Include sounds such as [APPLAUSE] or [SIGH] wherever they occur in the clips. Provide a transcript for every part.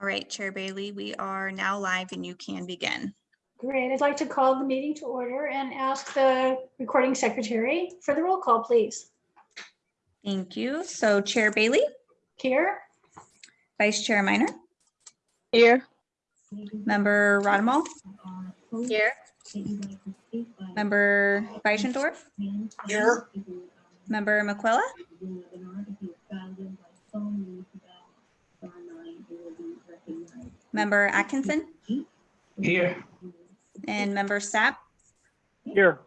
All right, Chair Bailey, we are now live and you can begin. Great. I'd like to call the meeting to order and ask the recording secretary for the roll call, please. Thank you. So Chair Bailey, Here, Vice Chair Minor, Here. Member Rodmal, Here. Member Beisendorf, Here, Member McQuilla, Member Atkinson, here, and Member Sapp. here,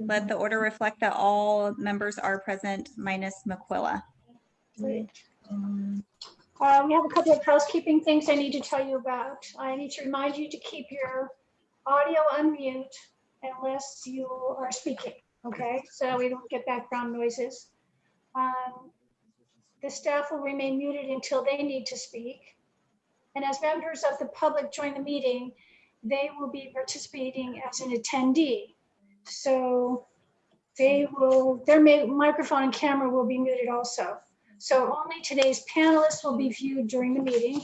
Let the order reflect that all members are present minus McQuilla. Great. Uh, we have a couple of housekeeping things I need to tell you about. I need to remind you to keep your audio on mute unless you are speaking, okay? So we don't get background noises. Um, The staff will remain muted until they need to speak. And as members of the public join the meeting, they will be participating as an attendee. So they will, their microphone and camera will be muted also. So only today's panelists will be viewed during the meeting.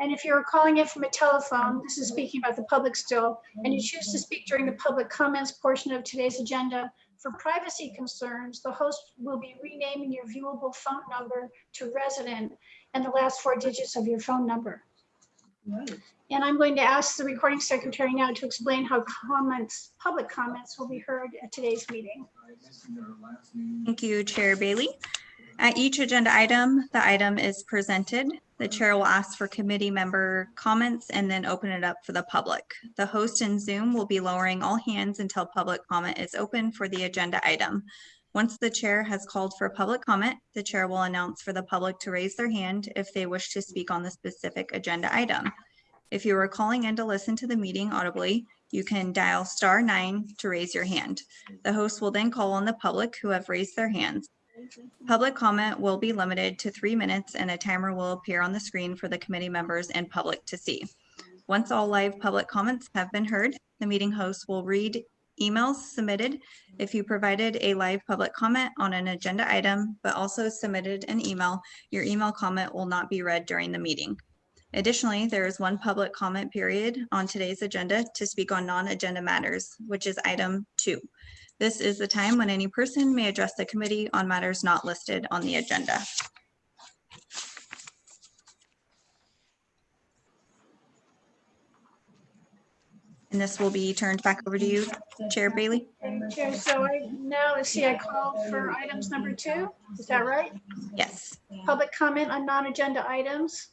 And if you're calling in from a telephone, this is speaking about the public still, and you choose to speak during the public comments portion of today's agenda, for privacy concerns, the host will be renaming your viewable phone number to resident and the last four digits of your phone number. And I'm going to ask the recording secretary now to explain how comments, public comments will be heard at today's meeting. Thank you, Chair Bailey. At each agenda item, the item is presented. The chair will ask for committee member comments and then open it up for the public. The host in Zoom will be lowering all hands until public comment is open for the agenda item. Once the chair has called for public comment, the chair will announce for the public to raise their hand if they wish to speak on the specific agenda item. If you are calling in to listen to the meeting audibly, you can dial star nine to raise your hand. The host will then call on the public who have raised their hands. Public comment will be limited to three minutes and a timer will appear on the screen for the committee members and public to see. Once all live public comments have been heard, the meeting host will read emails submitted if you provided a live public comment on an agenda item, but also submitted an email, your email comment will not be read during the meeting. Additionally, there is one public comment period on today's agenda to speak on non-agenda matters, which is item two. This is the time when any person may address the committee on matters not listed on the agenda. And this will be turned back over to you, Chair Bailey. Chair, so I now, let's see, I called for items number two, is that right? Yes. Public comment on non-agenda items.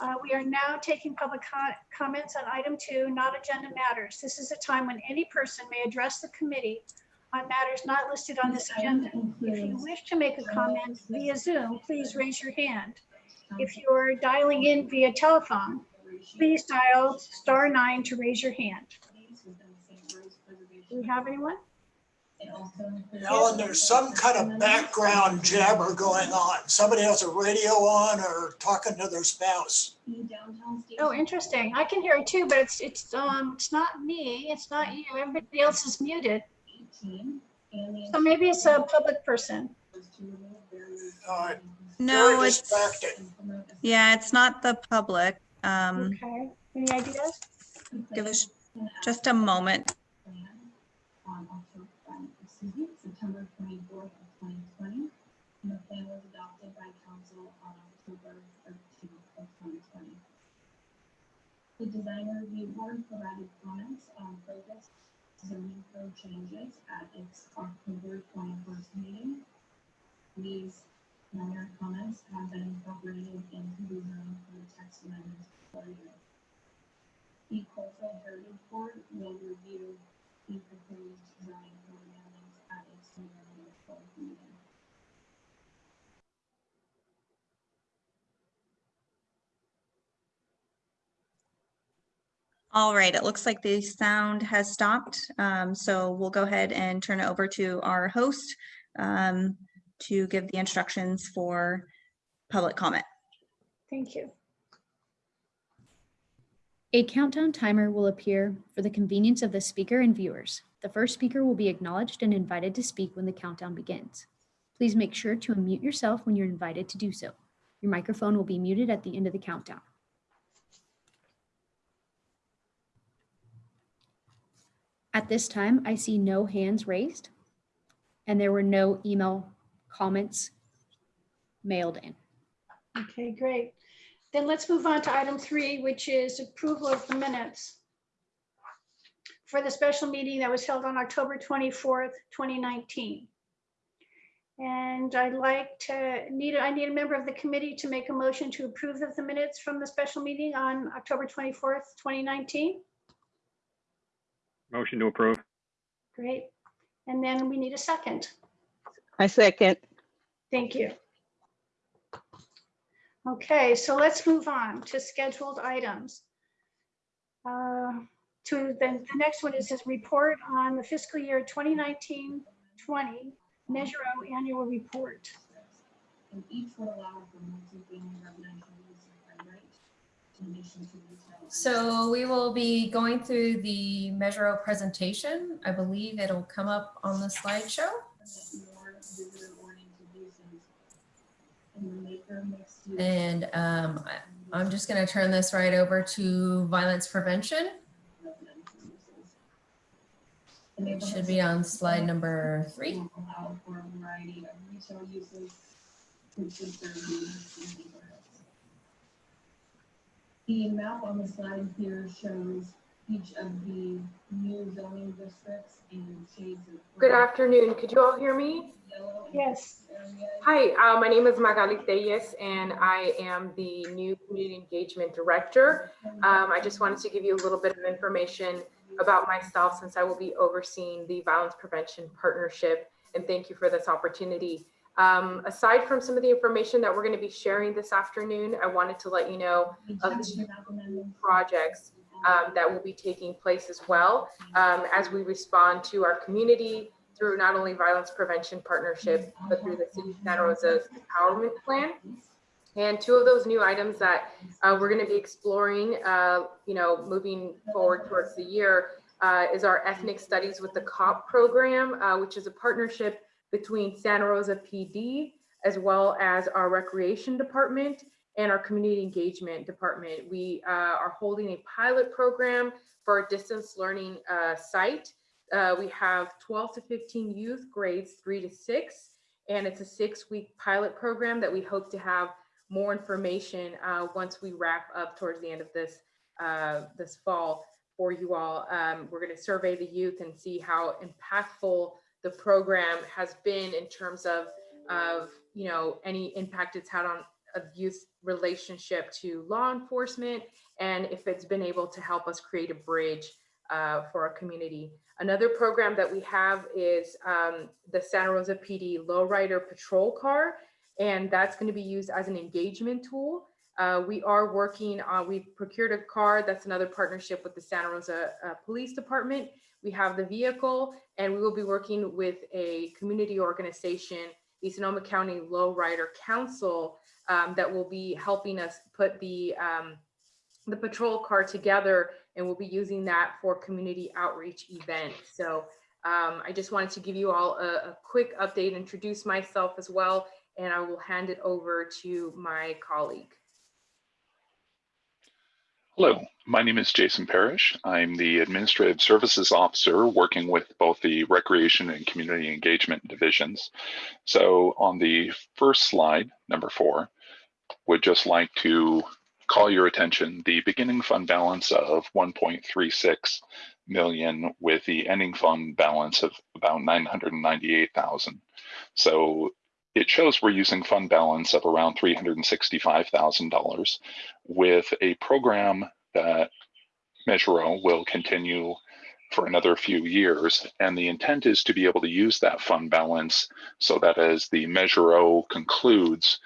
Uh, We are now taking public co- comments on item two, not agenda matters. This is a time when any person may address the committee on matters not listed on this agenda. If you wish to make a comment via Zoom, please raise your hand. If you're dialing in via telephone, please dial star nine to raise your hand. Do we have anyone? Ellen, there's some kind of background jabber going on. Somebody has a radio on or talking to their spouse. Oh, interesting. I can hear it too, but it's, it's, um, it's not me. It's not you. Everybody else is muted. So maybe it's a public person. Uh, No, it's, distracting. yeah, it's not the public. Um, Okay. Any ideas? give us just a moment. September twenty-fourth of twenty twenty, and the plan was adopted by council on October thirteenth of twenty twenty. The design review board provided comments on focus zoning code changes at its October twenty-first meeting. These comments have been incorporated into the zoning code text amendments for you. The heritage board will review the proposed zoning amendments at its meeting. All right, it looks like the sound has stopped. Um, so we'll go ahead and turn it over to our host um, to give the instructions for public comment. Thank you. A countdown timer will appear for the convenience of the speaker and viewers. The first speaker will be acknowledged and invited to speak when the countdown begins. Please make sure to unmute yourself when you're invited to do so. Your microphone will be muted at the end of the countdown. At this time, I see no hands raised and there were no email comments mailed in. Okay, great. Then let's move on to item three, which is approval of the minutes for the special meeting that was held on October 24th, 2019. And I'd like to need, I need a member of the committee to make a motion to approve of the minutes from the special meeting on October 24th, 2019. Motion to approve. Great. And then we need a second. I second. Thank you. Okay, so let's move on to scheduled items. Uh, To the, the next one is this report on the fiscal year 2019-20 Measure O annual report. And each will allow for multi-family residential use by right in addition to retail. So we will be going through the Measure O presentation. I believe it'll come up on the slideshow. More visitor-oriented uses. In the maker mixed use. And um, I'm just going to turn this right over to violence prevention. It should be on slide number three. The map on the slide here shows each of the new zoning districts and shades of. Good afternoon. Could you all hear me? Yes. Hi, uh, my name is Magali Tellez and I am the new Community Engagement Director. Um, I just wanted to give you a little bit of information about myself since I will be overseeing the Violence Prevention Partnership. And thank you for this opportunity. Um, aside from some of the information that we're going to be sharing this afternoon, I wanted to let you know of the two projects um, that will be taking place as well um, as we respond to our community through not only violence prevention partnership, but through the City of Santa Rosa's empowerment plan. And two of those new items that uh, we're going to be exploring, uh, you know, moving forward towards the year uh, is our ethnic studies with the COP program, uh, which is a partnership between Santa Rosa PD as well as our recreation department and our community engagement department. We uh, are holding a pilot program for our distance learning uh, site. Uh, we have 12 to 15 youth grades three to six, and it's a six week pilot program that we hope to have more information uh, once we wrap up towards the end of this uh, this fall for you all. Um, we're going to survey the youth and see how impactful the program has been in terms of of you know any impact it's had on a youth relationship to law enforcement and if it's been able to help us create a bridge uh, for our community. Another program that we have is um, the Santa Rosa PD Lowrider Patrol Car, and that's going to be used as an engagement tool. Uh, we are working on, we've procured a car, that's another partnership with the Santa Rosa uh, Police Department. We have the vehicle, and we will be working with a community organization, the Sonoma County Lowrider Council, um, that will be helping us put the um, the patrol car together and we'll be using that for community outreach events. So um, I just wanted to give you all a, a quick update, introduce myself as well, and I will hand it over to my colleague. Hello, my name is Jason Parrish. I'm the Administrative Services Officer working with both the Recreation and Community Engagement divisions. So on the first slide, number four, would just like to call your attention the beginning fund balance of 1.36 million with the ending fund balance of about 998,000. So it shows we're using fund balance of around $365,000 with a program that Measure O will continue for another few years. And the intent is to be able to use that fund balance so that as the Measure O concludes,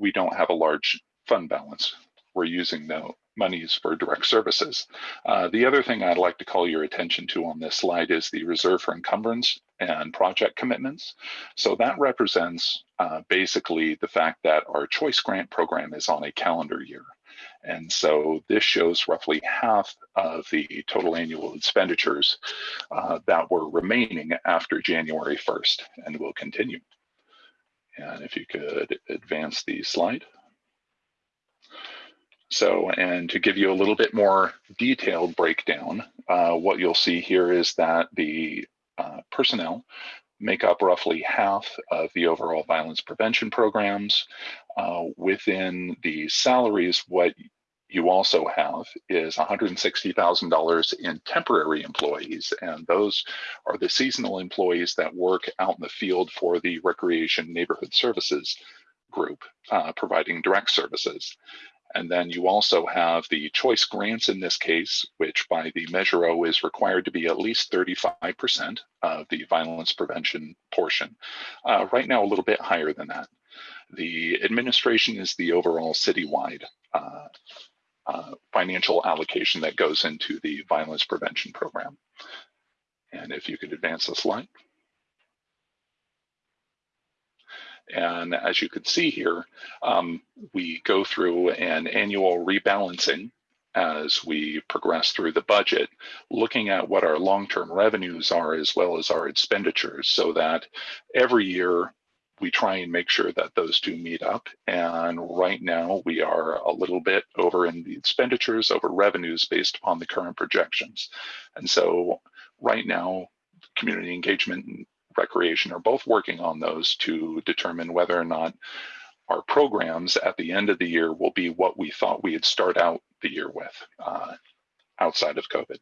we don't have a large fund balance. We're using the monies for direct services. Uh, the other thing I'd like to call your attention to on this slide is the reserve for encumbrance and project commitments. So that represents uh, basically the fact that our choice grant program is on a calendar year. And so this shows roughly half of the total annual expenditures uh, that were remaining after January 1st and will continue. And if you could advance the slide. So, and to give you a little bit more detailed breakdown, uh, what you'll see here is that the uh, personnel make up roughly half of the overall violence prevention programs. Uh, within the salaries, what you also have is $160,000 in temporary employees, and those are the seasonal employees that work out in the field for the Recreation Neighborhood Services group, uh, providing direct services. And then you also have the choice grants in this case, which by the Measure O is required to be at least 35% of the violence prevention portion. Uh, right now, a little bit higher than that. The administration is the overall citywide uh, uh, financial allocation that goes into the violence prevention program. And if you could advance the slide. And as you can see here, um, we go through an annual rebalancing as we progress through the budget, looking at what our long-term revenues are as well as our expenditures so that every year we try and make sure that those two meet up. And right now we are a little bit over in the expenditures over revenues based upon the current projections. And so right now, community engagement and recreation are both working on those to determine whether or not our programs at the end of the year will be what we thought we'd start out the year with uh, outside of COVID.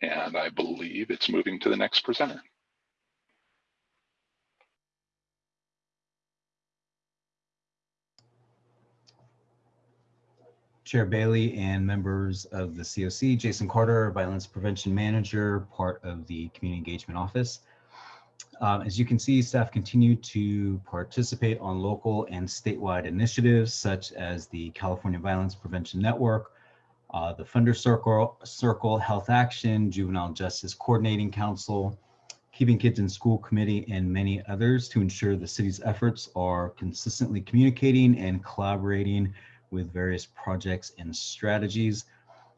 And I believe it's moving to the next presenter. Chair Bailey and members of the COC, Jason Carter, Violence Prevention Manager, part of the Community Engagement Office. Um, as you can see, staff continue to participate on local and statewide initiatives such as the California Violence Prevention Network, uh, the Funder Circle, Circle Health Action, Juvenile Justice Coordinating Council, Keeping Kids in School Committee, and many others to ensure the city's efforts are consistently communicating and collaborating with various projects and strategies.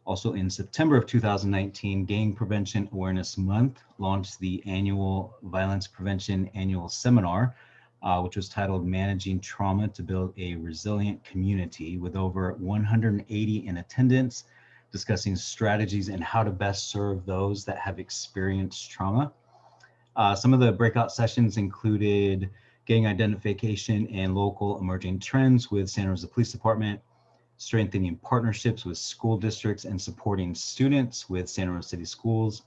Also in September of 2019, Gang Prevention Awareness Month launched the annual Violence Prevention Annual Seminar, uh, which was titled Managing Trauma to Build a Resilient Community with over 180 in attendance, discussing strategies and how to best serve those that have experienced trauma. Uh, some of the breakout sessions included gang identification and local emerging trends with Santa Rosa Police Department, strengthening partnerships with school districts and supporting students with Santa Rosa City Schools,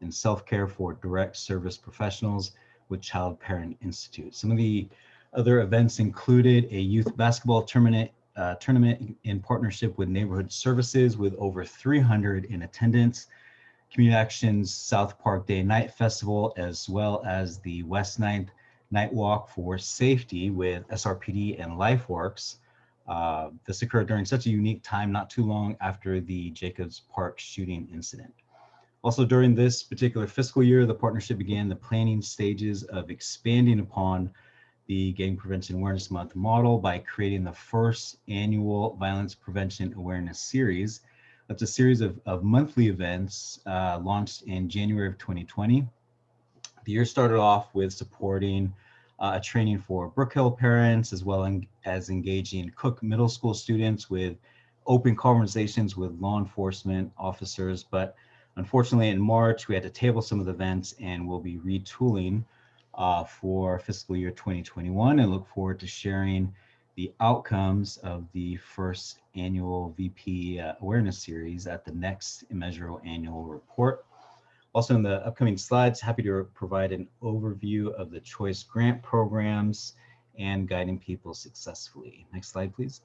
and self-care for direct service professionals with Child Parent Institute. Some of the other events included a youth basketball tournament, uh, tournament in partnership with Neighborhood Services with over 300 in attendance, Community Actions South Park Day Night Festival, as well as the West 9th Night Walk for Safety with SRPD and LifeWorks. Uh, this occurred during such a unique time, not too long after the Jacobs Park shooting incident. Also during this particular fiscal year, the partnership began the planning stages of expanding upon the Gang Prevention Awareness Month model by creating the first annual Violence Prevention Awareness Series. That's a series of, of monthly events uh, launched in January of 2020. The year started off with supporting uh, a training for Brookhill parents, as well as engaging Cook Middle School students with open conversations with law enforcement officers. But unfortunately, in March, we had to table some of the events and we'll be retooling uh, for fiscal year 2021 and look forward to sharing the outcomes of the first annual VP uh, awareness series at the next Measure annual report. Also in the upcoming slides, happy to provide an overview of the choice grant programs and guiding people successfully. Next slide, please.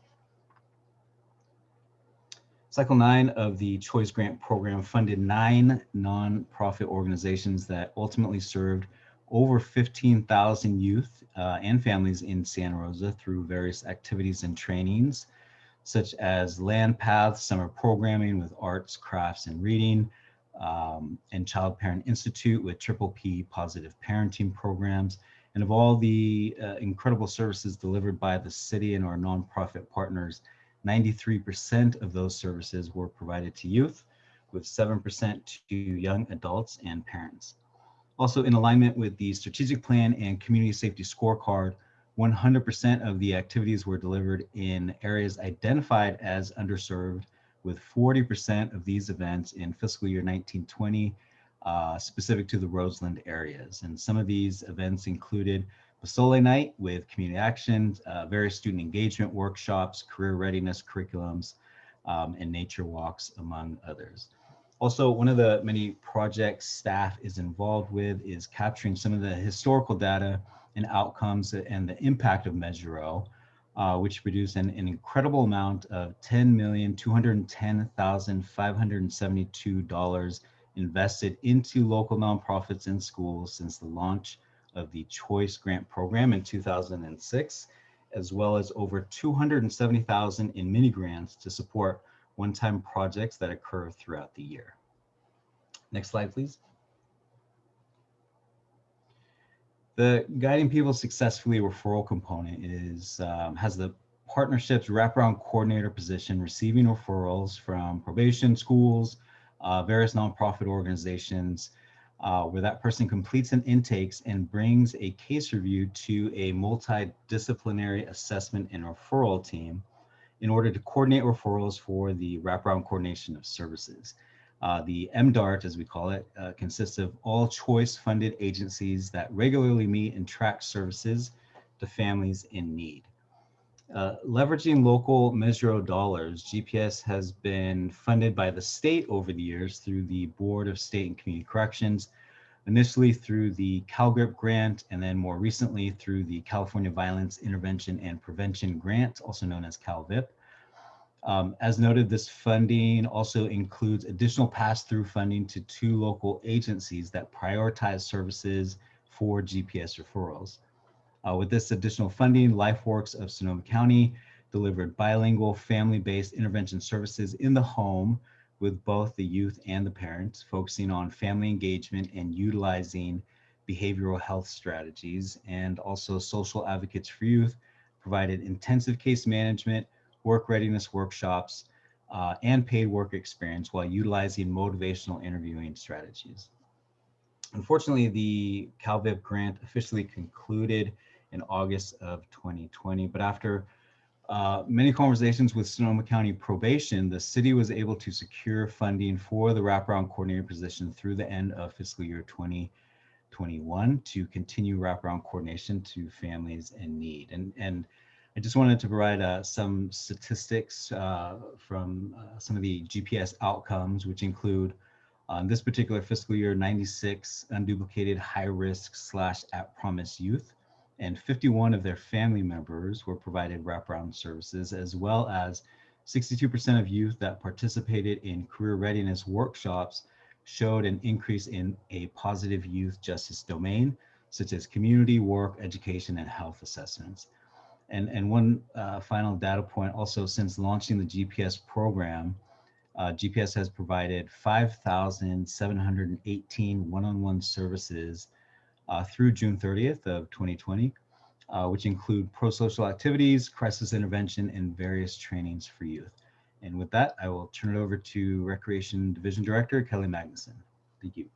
Cycle nine of the Choice Grant Program funded nine nonprofit organizations that ultimately served over 15,000 youth uh, and families in Santa Rosa through various activities and trainings, such as LandPaths, summer programming with arts, crafts, and reading, um, and Child Parent Institute with Triple P positive parenting programs, and of all the uh, incredible services delivered by the city and our nonprofit partners, 93% of those services were provided to youth, with 7% to young adults and parents. Also in alignment with the strategic plan and community safety scorecard, 100% of the activities were delivered in areas identified as underserved, with 40% of these events in fiscal year 1920 uh, specific to the Roseland areas. And some of these events included Basole Night with community action, uh, various student engagement workshops, career readiness curriculums, um, and nature walks, among others. Also, one of the many projects staff is involved with is capturing some of the historical data and outcomes and the impact of Measure O, uh, which produced an, an, incredible amount of $10,210,572 invested into local nonprofits and schools since the launch of the Choice Grant Program in 2006, as well as over 270,000 in mini grants to support one-time projects that occur throughout the year. Next slide, please. The Guiding People Successfully referral component is um, has the partnerships wraparound coordinator position, receiving referrals from probation, schools, uh, various nonprofit organizations, uh, where that person completes an intakes and brings a case review to a multidisciplinary assessment and referral team in order to coordinate referrals for the wraparound coordination of services. Uh, the MDART, as we call it, uh, consists of all choice funded agencies that regularly meet and track services to families in need. Uh, leveraging local Measure dollars, GPS has been funded by the state over the years through the Board of State and Community Corrections, initially through the CalGRIP grant, and then more recently through the California Violence Intervention and Prevention Grant, also known as CalVIP. Um, as noted, this funding also includes additional pass-through funding to two local agencies that prioritize services for GPS referrals. Uh, with this additional funding, LifeWorks of Sonoma County delivered bilingual family-based intervention services in the home with both the youth and the parents, focusing on family engagement and utilizing behavioral health strategies, and also social advocates for youth provided intensive case management, work readiness workshops, uh, and paid work experience while utilizing motivational interviewing strategies. Unfortunately, the CalVIP grant officially concluded in August of 2020, but after uh, many conversations with Sonoma County probation, the city was able to secure funding for the wraparound coordinator position through the end of fiscal year 2021 to continue wraparound coordination to families in need. And, and I just wanted to provide uh, some statistics uh, from uh, some of the GPS outcomes, which include on this particular fiscal year, 96 unduplicated high risk slash at promise youth, and 51 of their family members were provided wraparound services, as well as 62% of youth that participated in career readiness workshops showed an increase in a positive youth justice domain, such as community work, education, and health assessments. And, and one uh, final data point also since launching the GPS program, uh, GPS has provided 5,718 one-on-one services uh, through June 30th of 2020, uh, which include pro-social activities, crisis intervention, and various trainings for youth. And with that, I will turn it over to Recreation Division Director, Kelly Magnuson. Thank you.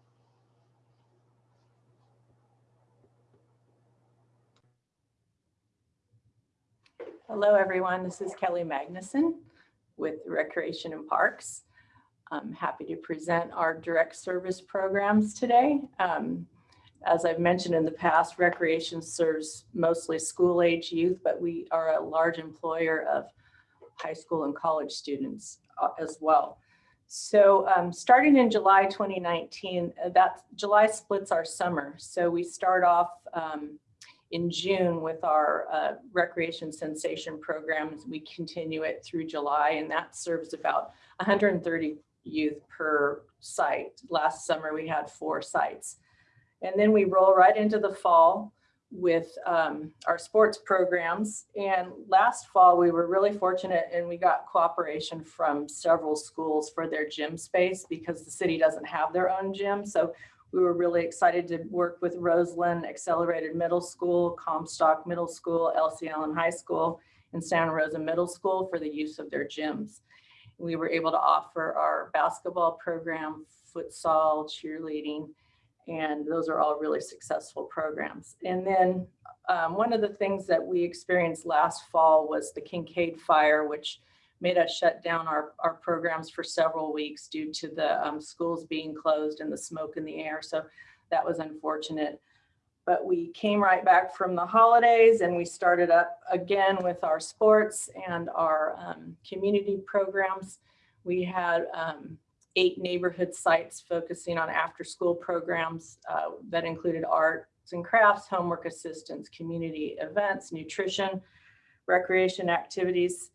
Hello, everyone. This is Kelly Magnuson with Recreation and Parks. I'm happy to present our direct service programs today. Um, as I've mentioned in the past, recreation serves mostly school age youth, but we are a large employer of high school and college students uh, as well. So um, starting in July 2019, uh, that July splits our summer. So we start off um, in June with our uh, recreation sensation programs. We continue it through July and that serves about 130 youth per site. Last summer we had four sites. And then we roll right into the fall with um, our sports programs. And last fall, we were really fortunate and we got cooperation from several schools for their gym space because the city doesn't have their own gym. So we were really excited to work with Roseland Accelerated Middle School, Comstock Middle School, Elsie Allen High School, and Santa Rosa Middle School for the use of their gyms. We were able to offer our basketball program, futsal, cheerleading, and those are all really successful programs. And then um, one of the things that we experienced last fall was the Kincade fire, which made us shut down our, our programs for several weeks due to the um, schools being closed and the smoke in the air. So that was unfortunate. But we came right back from the holidays and we started up again with our sports and our um, community programs. We had um, eight neighborhood sites focusing on after-school programs uh, that included arts and crafts, homework assistance, community events, nutrition, recreation activities.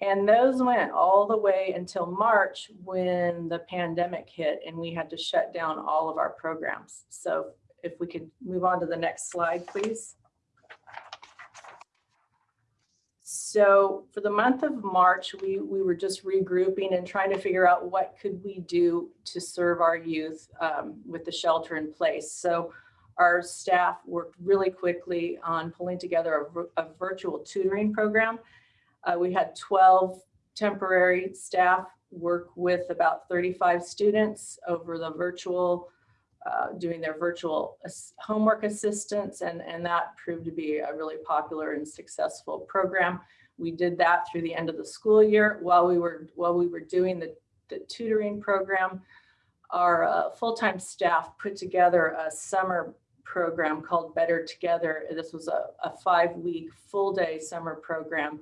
And those went all the way until March when the pandemic hit and we had to shut down all of our programs. So if we could move on to the next slide, please. So for the month of March, we, we were just regrouping and trying to figure out what could we do to serve our youth um, with the shelter in place. So our staff worked really quickly on pulling together a, a virtual tutoring program. Uh, we had 12 temporary staff work with about 35 students over the virtual uh, doing their virtual homework assistance, and, and that proved to be a really popular and successful program. We did that through the end of the school year while we were while we were doing the, the tutoring program. Our uh, full-time staff put together a summer program called Better Together. This was a, a five-week full-day summer program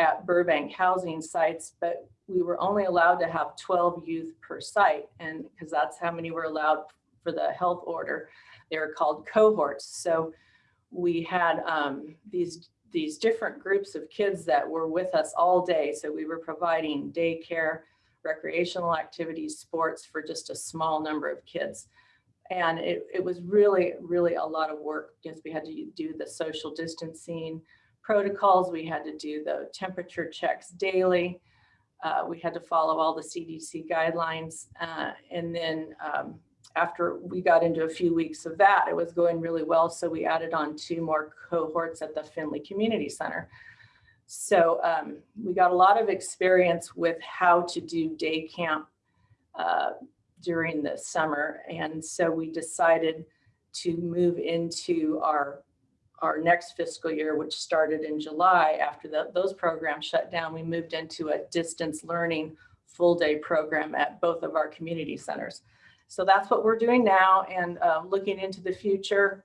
at Burbank housing sites, but we were only allowed to have 12 youth per site, and because that's how many were allowed for the health order. They were called cohorts. So we had um, these these different groups of kids that were with us all day. So we were providing daycare, recreational activities, sports for just a small number of kids. And it, it was really, really a lot of work because we had to do the social distancing protocols. We had to do the temperature checks daily. Uh, we had to follow all the CDC guidelines. Uh, and then um, after we got into a few weeks of that, it was going really well. So we added on two more cohorts at the Finley Community Center. So um, we got a lot of experience with how to do day camp uh, during the summer. And so we decided to move into our our next fiscal year, which started in July after the, those programs shut down, we moved into a distance learning full day program at both of our community centers. So that's what we're doing now and uh, looking into the future.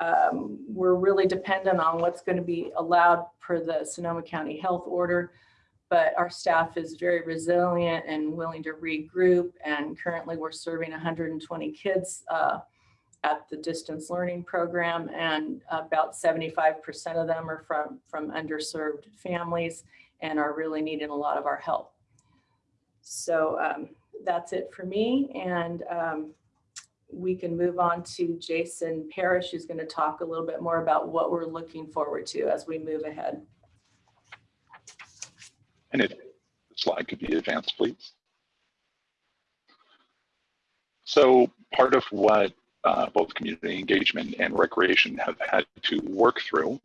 Um, we're really dependent on what's going to be allowed per the Sonoma County Health Order, but our staff is very resilient and willing to regroup. And currently we're serving 120 kids uh, at the distance learning program and about 75% of them are from, from underserved families and are really needing a lot of our help. So um, that's it for me. And um, we can move on to Jason Parrish, who's going to talk a little bit more about what we're looking forward to as we move ahead. And if the slide could be advanced, please. So part of what uh, both community engagement and recreation have had to work through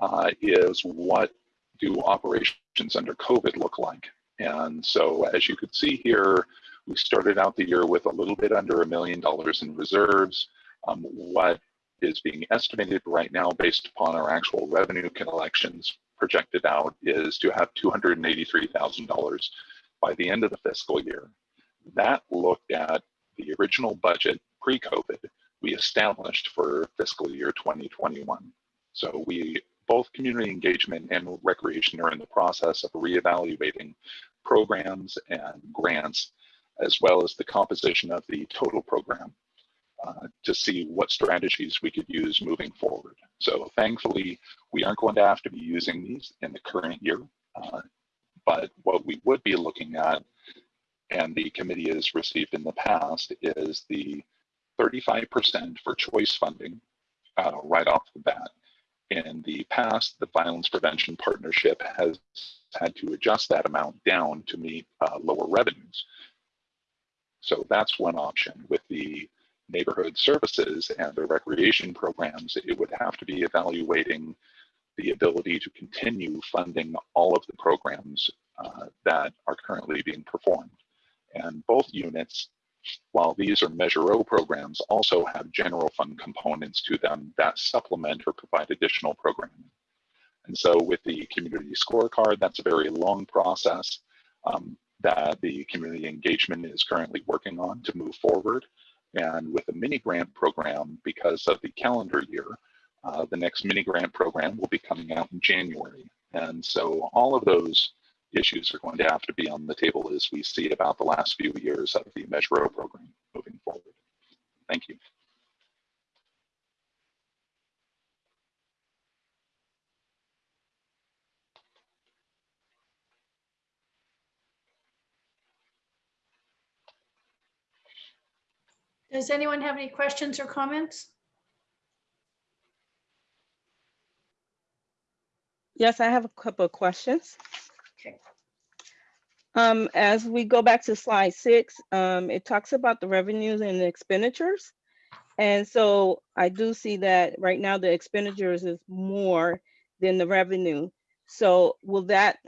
uh, is what do operations under COVID look like? And so as you could see here, we started out the year with a little bit under a million dollars in reserves. Um, what is being estimated right now based upon our actual revenue collections projected out is to have $283,000 by the end of the fiscal year. That looked at the original budget pre-COVID we established for fiscal year 2021. So we, both community engagement and recreation are in the process of reevaluating programs and grants, as well as the composition of the total program uh, to see what strategies we could use moving forward. So thankfully, we aren't going to have to be using these in the current year, uh, but what we would be looking at, and the committee has received in the past, is the 35% for choice funding uh, right off the bat. In the past, the Violence Prevention Partnership has had to adjust that amount down to meet uh, lower revenues. So that's one option. With the neighborhood services and the recreation programs, it would have to be evaluating the ability to continue funding all of the programs uh, that are currently being performed. And both units while these are Measure O programs, also have general fund components to them that supplement or provide additional programming. And so with the community scorecard, that's a very long process um, that the community engagement is currently working on to move forward. And with the mini grant program, because of the calendar year, uh, the next mini grant program will be coming out in January. And so all of those issues are going to have to be on the table as we see about the last few years of the Measure O program moving forward. Thank you. Does anyone have any questions or comments? Yes, I have a couple of questions. Um, as we go back to slide six, um, it talks about the revenues and the expenditures. And so I do see that right now the expenditures is more than the revenue. So will that,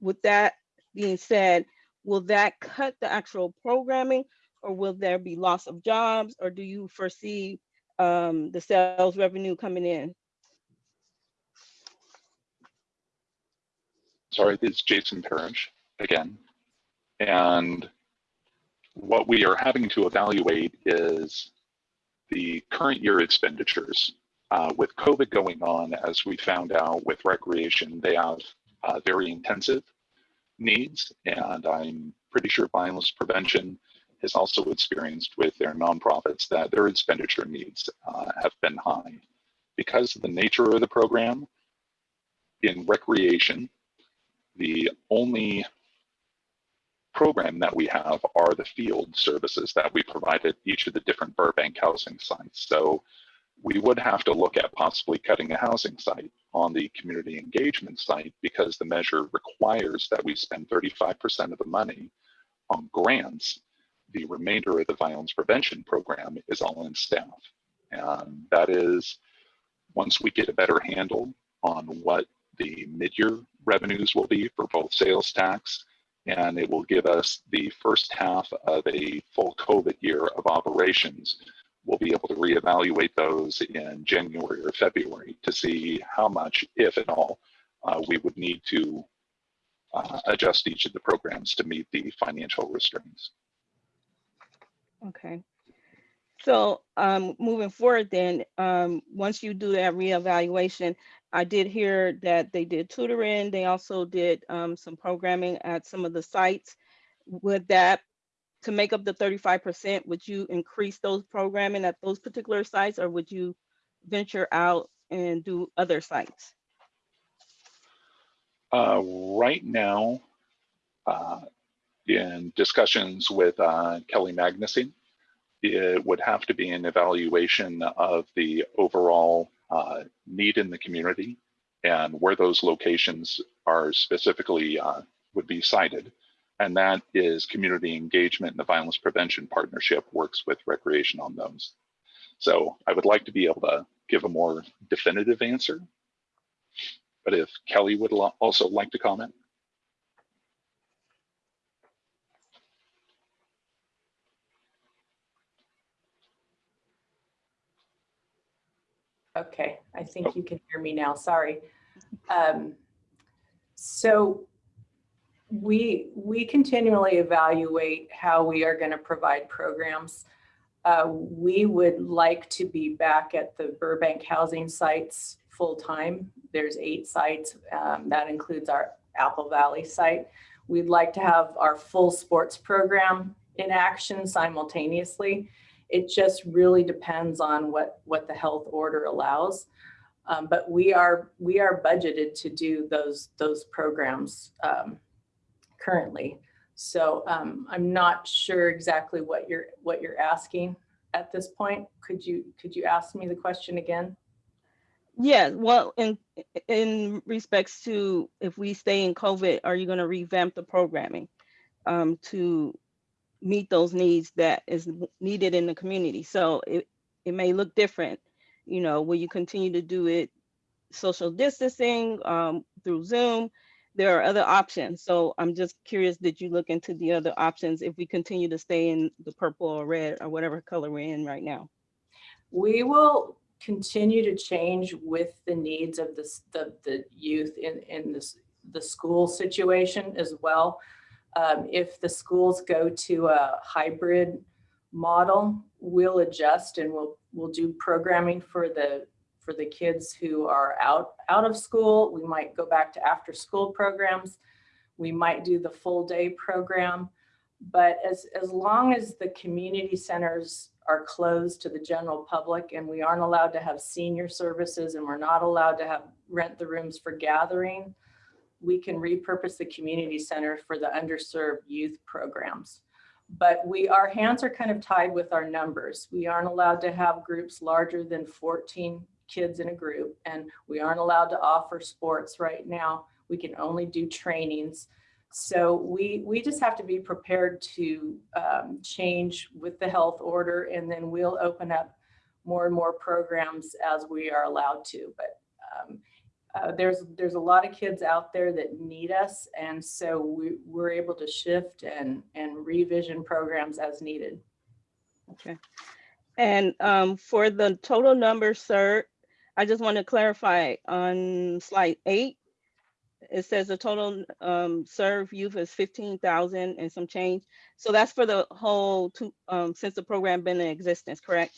with that being said, will that cut the actual programming or will there be loss of jobs or do you foresee um, the sales revenue coming in? Sorry, it's Jason Parrish again. And what we are having to evaluate is the current year expenditures. Uh, with COVID going on, as we found out with recreation, they have uh, very intensive needs. And I'm pretty sure violence prevention has also experienced with their nonprofits that their expenditure needs uh, have been high. Because of the nature of the program, in recreation, the only program that we have are the field services that we provide at each of the different Burbank housing sites. So we would have to look at possibly cutting a housing site on the community engagement site because the measure requires that we spend 35% of the money on grants. The remainder of the violence prevention program is all in staff. And that is, once we get a better handle on what the mid-year revenues will be for both sales tax and it will give us the first half of a full COVID year of operations. We'll be able to reevaluate those in January or February to see how much, if at all, uh, we would need to uh, adjust each of the programs to meet the financial restraints. Okay. So um, moving forward then, um, once you do that reevaluation, I did hear that they did tutoring. They also did um, some programming at some of the sites. Would that, to make up the 35%, would you increase those programming at those particular sites or would you venture out and do other sites? Uh, right now, uh, in discussions with uh, Kelly Magnuson, it would have to be an evaluation of the overall uh, need in the community and where those locations are specifically uh, would be cited. And that is community engagement and the violence prevention partnership works with recreation on those. So I would like to be able to give a more definitive answer. But if Kelly would also like to comment. Okay, I think you can hear me now, sorry. Um, So we, we continually evaluate how we are going to provide programs. Uh, We would like to be back at the Burbank housing sites full-time. There's eight sites. um, That includes our Apple Valley site. We'd like to have our full sports program in action simultaneously. It just really depends on what, what the health order allows. Um, but we are, we are budgeted to do those, those programs um, currently. So um, I'm not sure exactly what you're, what you're asking at this point. Could you, could you ask me the question again? Yeah, well, in, in respects to if we stay in COVID, are you gonna revamp the programming um, to meet those needs that is needed in the community? So it, it may look different, you know, will you continue to do it social distancing um, through Zoom? there are other options. So I'm just curious, did you look into the other options if we continue to stay in the purple or red or whatever color we're in right now? We will continue to change with the needs of the, the youth in, in this, the school situation as well. Um, if the schools go to a hybrid model, we'll adjust and we'll, we'll do programming for the, for the kids who are out, out of school. We might go back to after school programs. We might do the full day program. But as, as long as the community centers are closed to the general public and we aren't allowed to have senior services and we're not allowed to have rent the rooms for gathering, we can repurpose the community center for the underserved youth programs. But we, our hands are kind of tied with our numbers. We aren't allowed to have groups larger than 14 kids in a group and we aren't allowed to offer sports right now. We can only do trainings. So we, we just have to be prepared to um, change with the health order and then we'll open up more and more programs as we are allowed to. But um, uh, there's, there's a lot of kids out there that need us. And so we, we're able to shift and, and revision programs as needed. Okay. And um, for the total number, sir, I just want to clarify on slide eight, it says the total um, served youth is 15,000 and some change. So that's for the whole, two, um, since the program been in existence, correct?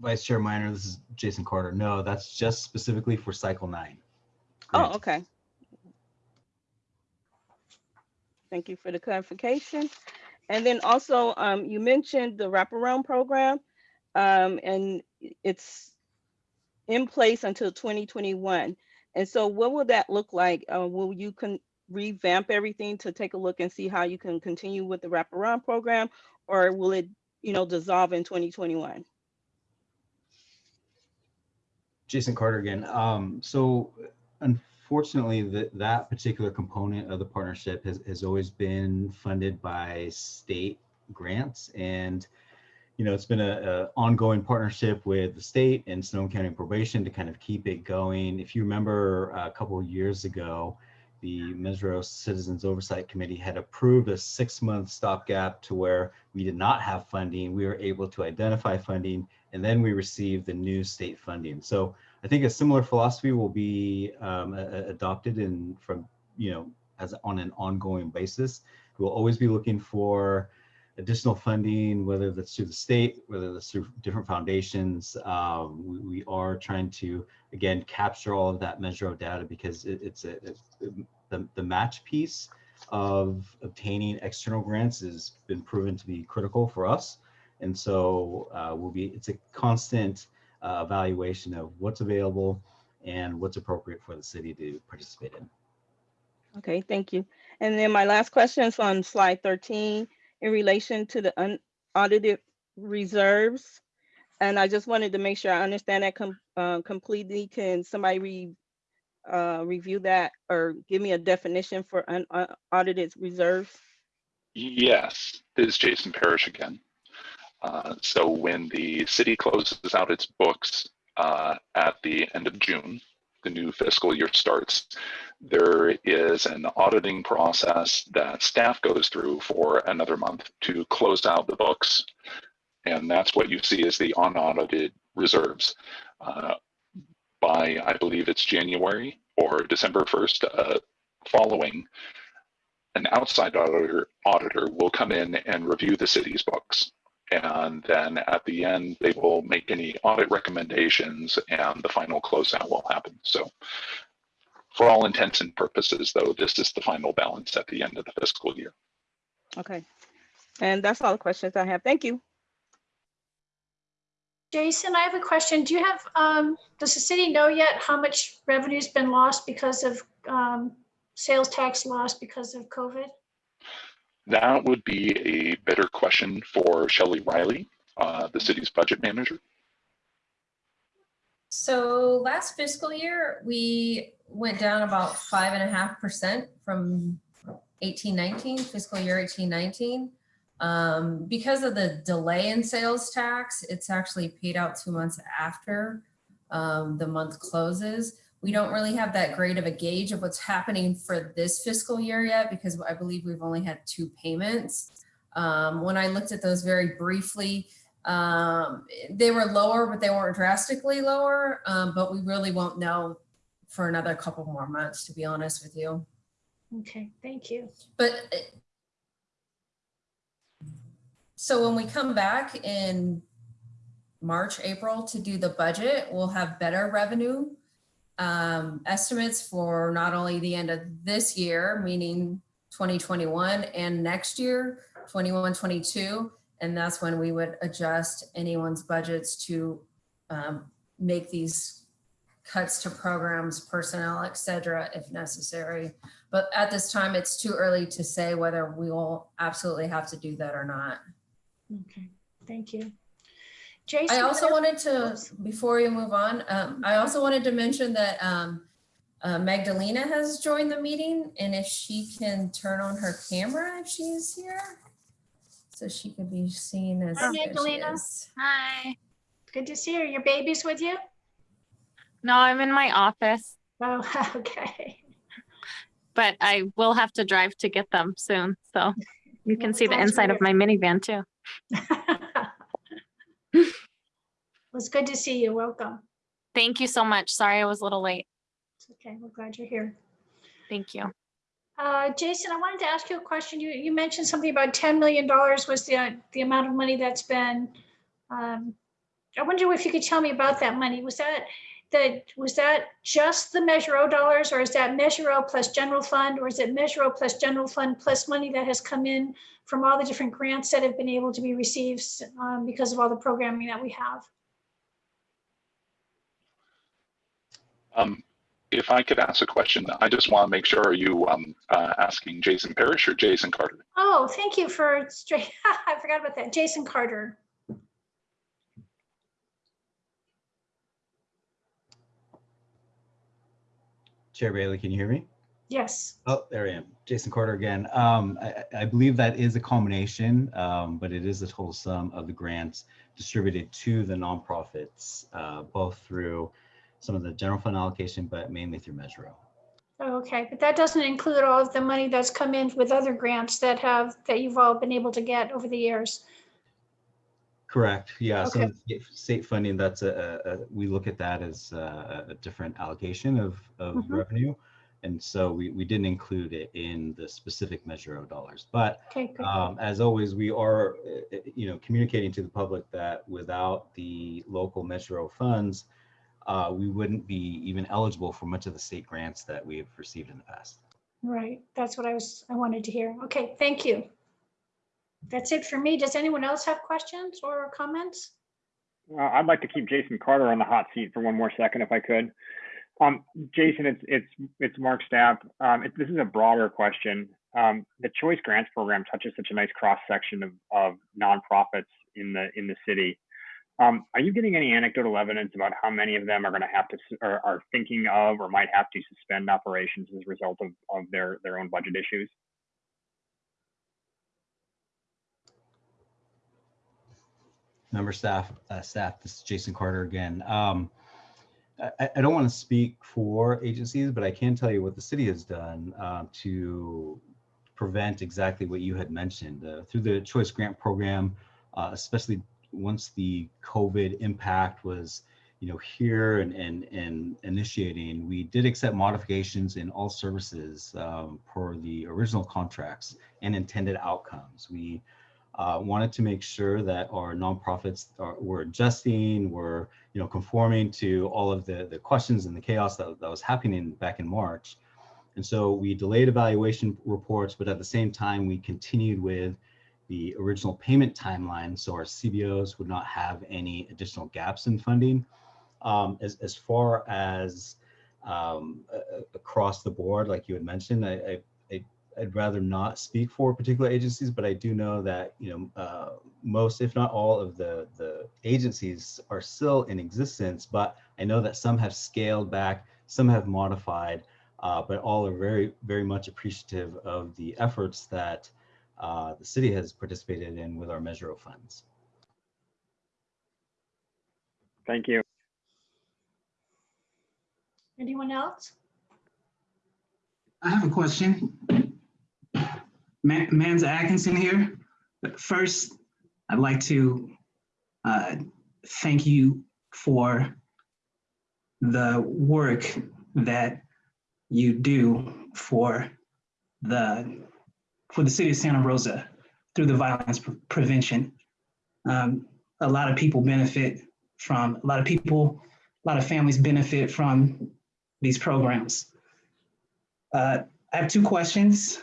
Vice Chair Minor, this is Jason Carter. No, that's just specifically for cycle nine. Oh, okay. Thank you for the clarification. And then also, um, you mentioned the wraparound program, um, and it's in place until 2021. And so what will that look like? Uh, will you can revamp everything to take a look and see how you can continue with the wraparound program? Or will it, you know, dissolve in 2021? Jason Carter again. Um, so unfortunately, that that particular component of the partnership has, has always been funded by state grants. And, you know, it's been a, ongoing partnership with the state and Sonoma County Probation to kind of keep it going. If you remember a couple of years ago, the Measure O Citizens Oversight Committee had approved a six-month stopgap to where we did not have funding. We were able to identify funding and then we receive the new state funding. So I think a similar philosophy will be um, adopted in from, you know, as on an ongoing basis. We'll always be looking for additional funding, whether that's through the state, whether that's through different foundations. Um, we, we are trying to, again, capture all of that measure of data because it, it's a, the, the match piece of obtaining external grants has been proven to be critical for us. And so uh, we'll be, it's a constant uh, evaluation of what's available and what's appropriate for the city to participate in. Okay, thank you. And then my last question is on slide 13 in relation to the unaudited reserves. And I just wanted to make sure I understand that com- uh, completely. Can somebody re- uh, review that or give me a definition for unaudited reserves? Yes, this is Jason Parrish again. Uh, so when the city closes out its books uh, at the end of June, the new fiscal year starts, there is an auditing process that staff goes through for another month to close out the books. And that's what you see as the unaudited reserves. Uh, by, I believe it's January or December 1st uh, following, an outside auditor, auditor will come in and review the city's books. And then at the end, they will make any audit recommendations and the final closeout will happen. So for all intents and purposes, though, this is the final balance at the end of the fiscal year. Okay. And that's all the questions I have. Thank you. Jason, I have a question. Do you have, um, does the city know yet how much revenue's been lost because of, um, sales tax loss because of COVID? That would be a better question for Shelley Riley, uh, the city's budget manager. So last fiscal year, we went down about five and a half percent from eighteen nineteen, fiscal year eighteen nineteen. Um, because of the delay in sales tax, it's actually paid out two months after um, the month closes. We don't really have that great of a gauge of what's happening for this fiscal year yet because I believe we've only had two payments. Um, when I looked at those very briefly, um, they were lower, but they weren't drastically lower. Um, but we really won't know for another couple more months, to be honest with you. Okay, thank you. But uh, so when we come back in March, April to do the budget, we'll have better revenue um, estimates for not only the end of this year, meaning 2021 and next year, 21, 22. And that's when we would adjust anyone's budgets to um, make these cuts to programs, personnel, et cetera, if necessary. But at this time, it's too early to say whether we will absolutely have to do that or not. Okay, thank you. Jason? I also wanted to, before you move on, um, I also wanted to mention that, um, uh, Magdalena has joined the meeting and if she can turn on her camera if she's here. So she could be seen as. Hi, there Magdalena. Hi. Good to see you. Your baby's with you? No, I'm in my office, Oh, [LAUGHS] okay. but I will have to drive to get them soon. So you can see the inside of my minivan too. [LAUGHS] It's good to see you. Welcome. Thank you so much. Sorry I was a little late. It's okay. We're glad you're here. Thank you. Uh, Jason, I wanted to ask you a question. You, you mentioned something about $10 million was the, the amount of money that's been, um, I wonder if you could tell me about that money. Was that, that, was that just the Measure O dollars or is that Measure O plus general fund? Or is it Measure O plus general fund plus money that has come in from all the different grants that have been able to be received um, because of all the programming that we have? Um, if I could ask a question, I just want to make sure, are you um, uh, asking Jason Parrish or Jason Carter? Oh, thank you for straight, [LAUGHS] I forgot about that. Jason Carter. Chair Bailey, can you hear me? Yes. Oh, there I am. Jason Carter again. Um, I, I believe that is a combination, um, but it is the total sum of the grants distributed to the nonprofits, uh, both through some of the general fund allocation, but mainly through Measure O. Oh, Okay, but that doesn't include all of the money that's come in with other grants that have, that you've all been able to get over the years. Correct. Yeah. So Okay. the state funding, that's a, a, we look at that as a, a different allocation of, of Mhm. revenue. And so we, we didn't include it in the specific Measure O dollars, but Okay. Um, as always, we are, uh, uh, you know, communicating to the public that without the local Metro funds, uh, we wouldn't be even eligible for much of the state grants that we have received in the past. Right, that's what I was, I wanted to hear. Okay, thank you. That's it for me. Does anyone else have questions or comments? I'd like to keep Jason Carter on the hot seat for one more second if I could. Um, Jason, it's it's it's Mark Stapp. Um, it, this is a broader question. Um, the Choice Grants Program touches such a nice cross section of, of nonprofits in the in the city. Um, are you getting any anecdotal evidence about how many of them are going to have to or are thinking of or might have to suspend operations as a result of, of their their own budget issues? Member Stapp, uh, Stapp, this is Jason Carter again. Um, I, I don't want to speak for agencies, but I can tell you what the city has done uh, to prevent exactly what you had mentioned uh, through the Choice Grant Program, uh, especially once the COVID impact was, you know, here and and and initiating. We did accept modifications in all services um, the original contracts and intended outcomes. We uh, wanted to make sure that our nonprofits are, were adjusting, were you know conforming to all of the the questions and the chaos that, that was happening back in March. And so we delayed evaluation reports, but at the same time we continued with the original payment timeline, so our CBOs would not have any additional gaps in funding. Um, as as far as um, across the board, like you had mentioned, I I, I'd rather not speak for particular agencies, but I do know that, you know, uh, most, if not all of the, the agencies are still in existence, but I know that some have scaled back, some have modified, uh, but all are very, very much appreciative of the efforts that uh, the city has participated in with our Measure O funds. Thank you. Anyone else? I have a question. Ma- Manza Atkinson here. But First, I'd like to uh, thank you for the work that you do for the for the city of Santa Rosa through the violence pre- prevention. Um, a lot of people benefit from a lot of people, a lot of families benefit from these programs. Uh, I have two questions.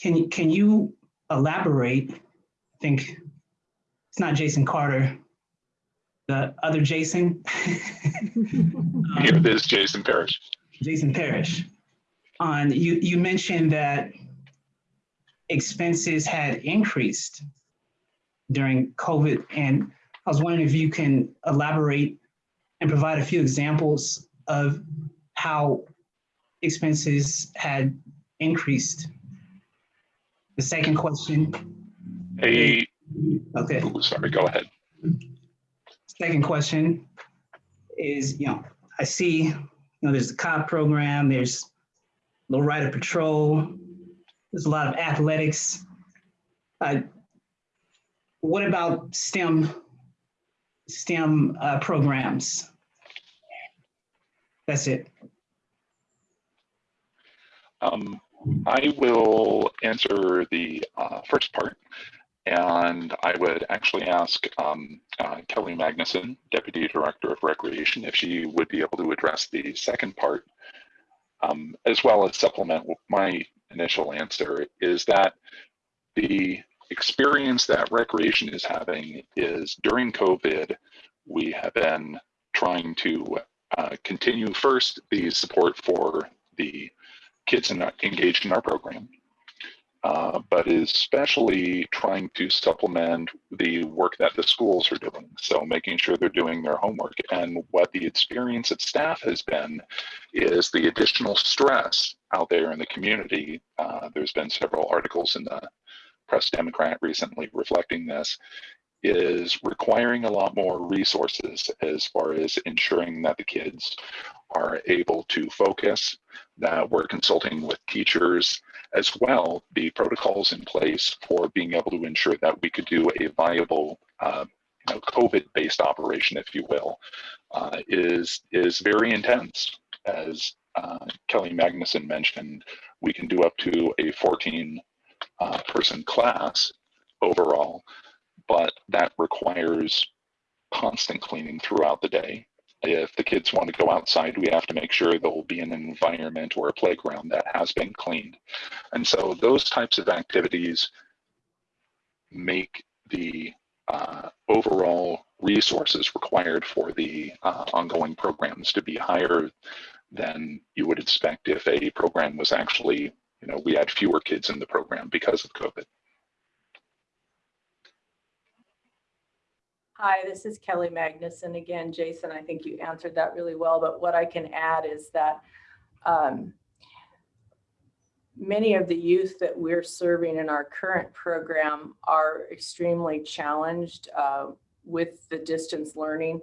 Can you, can you elaborate? I think it's not Jason Carter, the other Jason. [LAUGHS] Here it is, Jason Parrish. Jason Parrish. On, you, you mentioned that expenses had increased during COVID, and I was wondering if you can elaborate and provide a few examples of how expenses had increased. The second question, Hey, okay, ooh, sorry, go ahead. second question is, you know, I see, you know, there's the COP program, there's low rider patrol, there's a lot of athletics. Uh, what about STEM, STEM uh, programs? That's it. Um, I will answer the uh, first part, and I would actually ask um, uh, Kelly Magnuson, Deputy Director of Recreation, if she would be able to address the second part, um, as well as supplement my initial answer, is that the experience that recreation is having is during COVID, we have been trying to uh, continue first the support for the kids in, engaged in our program, uh, but is especially trying to supplement the work that the schools are doing. So making sure they're doing their homework. And what the experience at staff has been is the additional stress out there in the community. Uh, there's been several articles in the Press Democrat recently reflecting this is requiring a lot more resources as far as ensuring that the kids are able to focus, that we're consulting with teachers as well, the protocols in place for being able to ensure that we could do a viable uh, you know, COVID-based operation, if you will, uh, is, is very intense. As uh, Kelly Magnuson mentioned, we can do up to a 14 uh, person class overall, but that requires constant cleaning throughout the day. If the kids want to go outside, we have to make sure there will be an environment or a playground that has been cleaned. And so those types of activities make the uh, overall resources required for the uh, ongoing programs to be higher than you would expect if a program was actually, you know, we had fewer kids in the program because of COVID. Hi, this is Kelly Magnuson again. Jason, I think you answered that really well, but what I can add is that um, many of the youth that we're serving in our current program are extremely challenged uh, with the distance learning.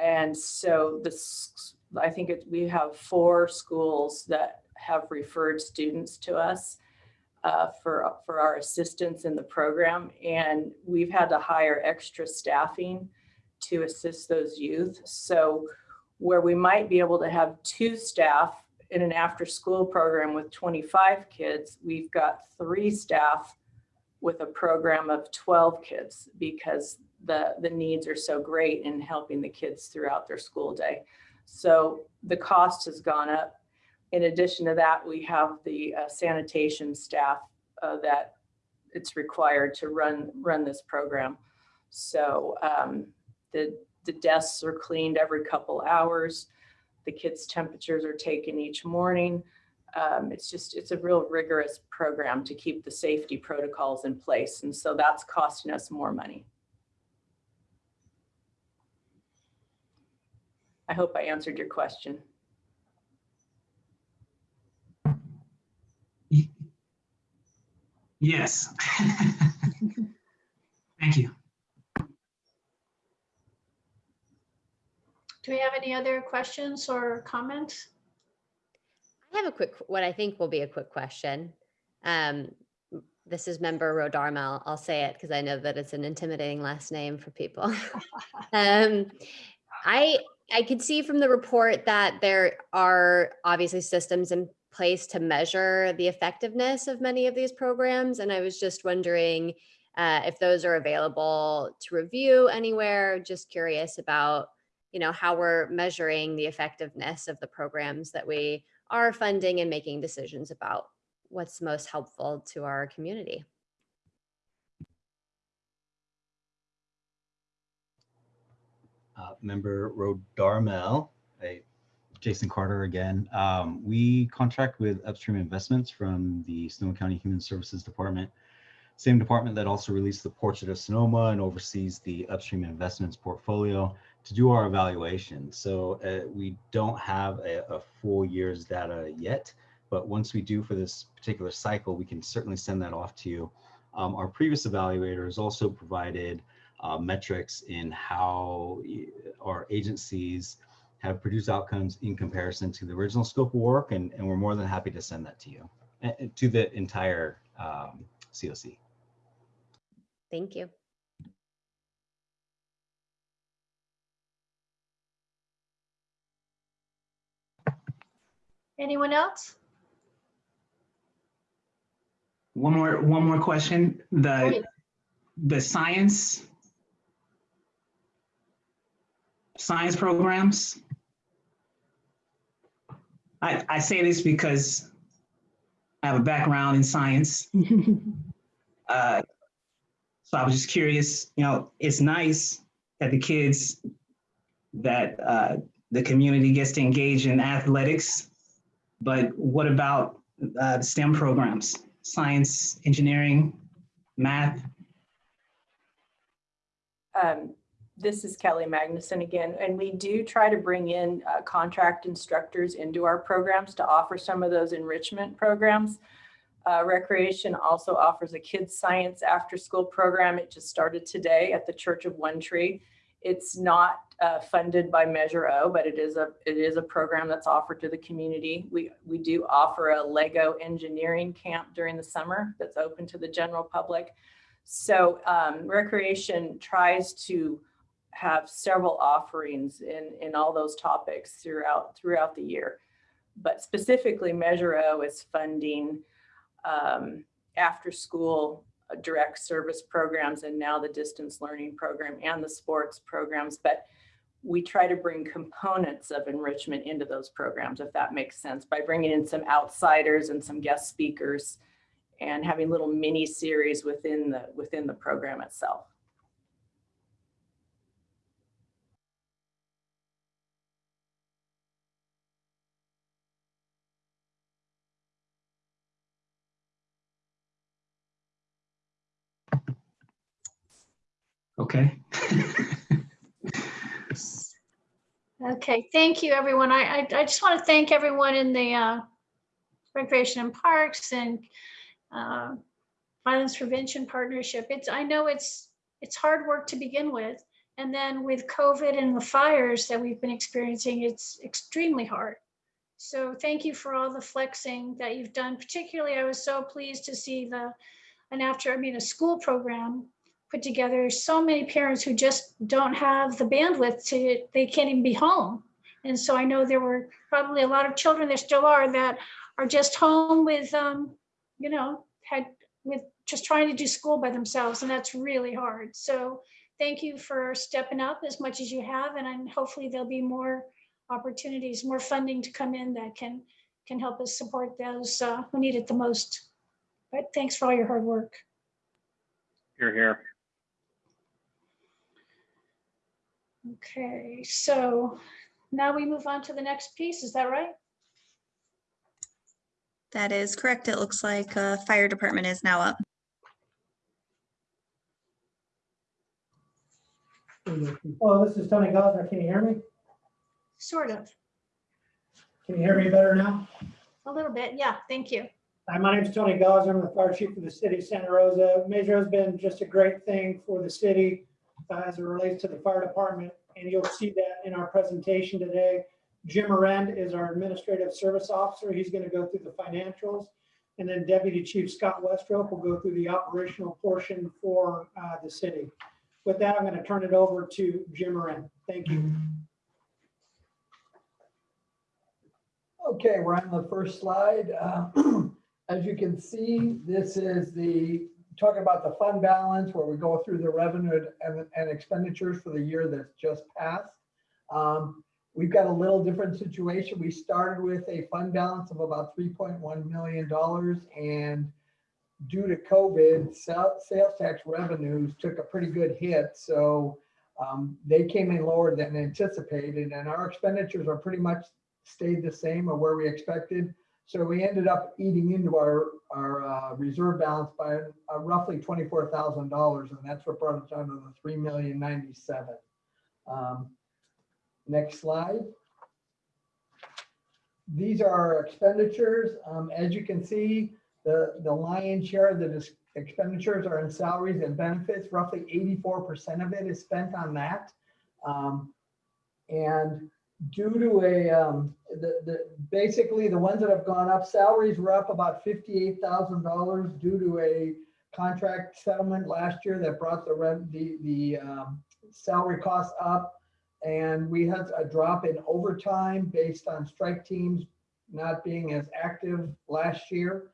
And so this, I think it, we have four schools that have referred students to us uh, for, for our assistance in the program. And we've had to hire extra staffing to assist those youth. So where we might be able to have two staff in an after school program with 25 kids, we've got three staff with a program of 12 kids because the, the needs are so great in helping the kids throughout their school day. So the cost has gone up in addition to that, we have the uh, sanitation staff uh, that it's required to run run this program. So um, the the desks are cleaned every couple hours. The kids' temperatures are taken each morning. Um, it's just it's a real rigorous program to keep the safety protocols in place, and so that's costing us more money. I hope I answered your question. Yes. [LAUGHS] Thank you. Do we have any other questions or comments? I have a quick, what I think will be a quick question. Um, this is member Rodarmel. I'll say it because I know that it's an intimidating last name for people. [LAUGHS] um, I I could see from the report that there are obviously systems in place to measure the effectiveness of many of these programs, and I was just wondering uh, if those are available to review anywhere. Just curious about you know how we're measuring the effectiveness of the programs that we are funding and making decisions about what's most helpful to our community. Uh, Member Rodarmel, Jason Carter again. Um, We contract with Upstream Investments from the Sonoma County Human Services Department. Same department that also released the Portrait of Sonoma and oversees the Upstream Investments portfolio to do our evaluation. So uh, we don't have a, a full year's data yet, but once we do for this particular cycle, we can certainly send that off to you. Um, Our previous evaluators also provided uh, metrics in how our agencies have produced outcomes in comparison to the original scope of work, and, and we're more than happy to send that to you, uh, uh, to the entire um, COC. Thank you. Anyone else? One more, one more question. The, Okay. the science, science programs. I, I say this because I have a background in science. [LAUGHS] Uh, So I was just curious, you know, it's nice that the kids, that uh, the community gets to engage in athletics, but what about uh, the STEM programs? Science, engineering, math? Um, This is Kelly Magnuson again, and we do try to bring in uh, contract instructors into our programs to offer some of those enrichment programs. Uh, Recreation also offers a kids' science after-school program. It just started today at the Church of One Tree. It's not uh, funded by Measure O, but it is a, it is a program that's offered to the community. We, we do offer a Lego engineering camp during the summer that's open to the general public. So um, Recreation tries to have several offerings in, in all those topics throughout, throughout the year. But specifically Measure O is funding um, after-school uh, direct service programs and now the distance learning program and the sports programs. But we try to bring components of enrichment into those programs, if that makes sense, by bringing in some outsiders and some guest speakers and having little mini series within the within the program itself. Okay. Okay, thank you, everyone. I, I, I just want to thank everyone in the uh, Recreation and Parks and uh, Violence Prevention Partnership. It's, I know it's, it's hard work to begin with. And then with COVID and the fires that we've been experiencing, it's extremely hard. So thank you for all the flexing that you've done. Particularly, I was so pleased to see the, an after, I mean, a school program put together. So many parents who just don't have the bandwidth to, they can't even be home. And so I know there were probably a lot of children, there still are, that are just home with, um, you know, had with just trying to do school by themselves, and that's really hard. So thank you for stepping up as much as you have, and I'm, hopefully there'll be more opportunities, more funding to come in that can can help us support those uh, who need it the most. But thanks for all your hard work. You're here. Okay, so now we move on to the next piece. Is that right? That is correct. It looks like uh, fire department is now up. Hello, this is Tony Gossner. Can you hear me? Sort of, Can you hear me better now? a little bit. Yeah, thank you. Hi, my name is Tony Gossner. I'm the fire chief for the city of Santa Rosa. Measure has been just a great thing for the city uh, as it relates to the fire department. And you'll see that in our presentation today. Jim Arend is our Administrative Service Officer. He's going to go through the financials. And then Deputy Chief Scott Westrope will go through the operational portion for uh, the city. With that, I'm going to turn it over to Jim Arend. Thank you. Okay, we're on the first slide. Uh, [CLEARS THROAT] As you can see, this is the, talking about the fund balance where we go through the revenue and, and expenditures for the year that's just passed. Um, We've got a little different situation. We started with a fund balance of about $3.1 million and due to COVID, sales tax revenues took a pretty good hit. So um, they came in lower than anticipated and our expenditures are pretty much stayed the same or where we expected. So we ended up eating into our, our uh, reserve balance by uh, roughly $24,000 and that's what brought us down to the 3,097. Um, Next slide. These are our expenditures. Um, as you can see, the, the lion's share of the expenditures are in salaries and benefits. Roughly 84% of it is spent on that. Um, and due to a, um, the, the, basically the ones that have gone up, salaries were up about $58,000 due to a contract settlement last year that brought the rent, the, the, um, salary costs up. And we had a drop in overtime based on strike teams not being as active last year.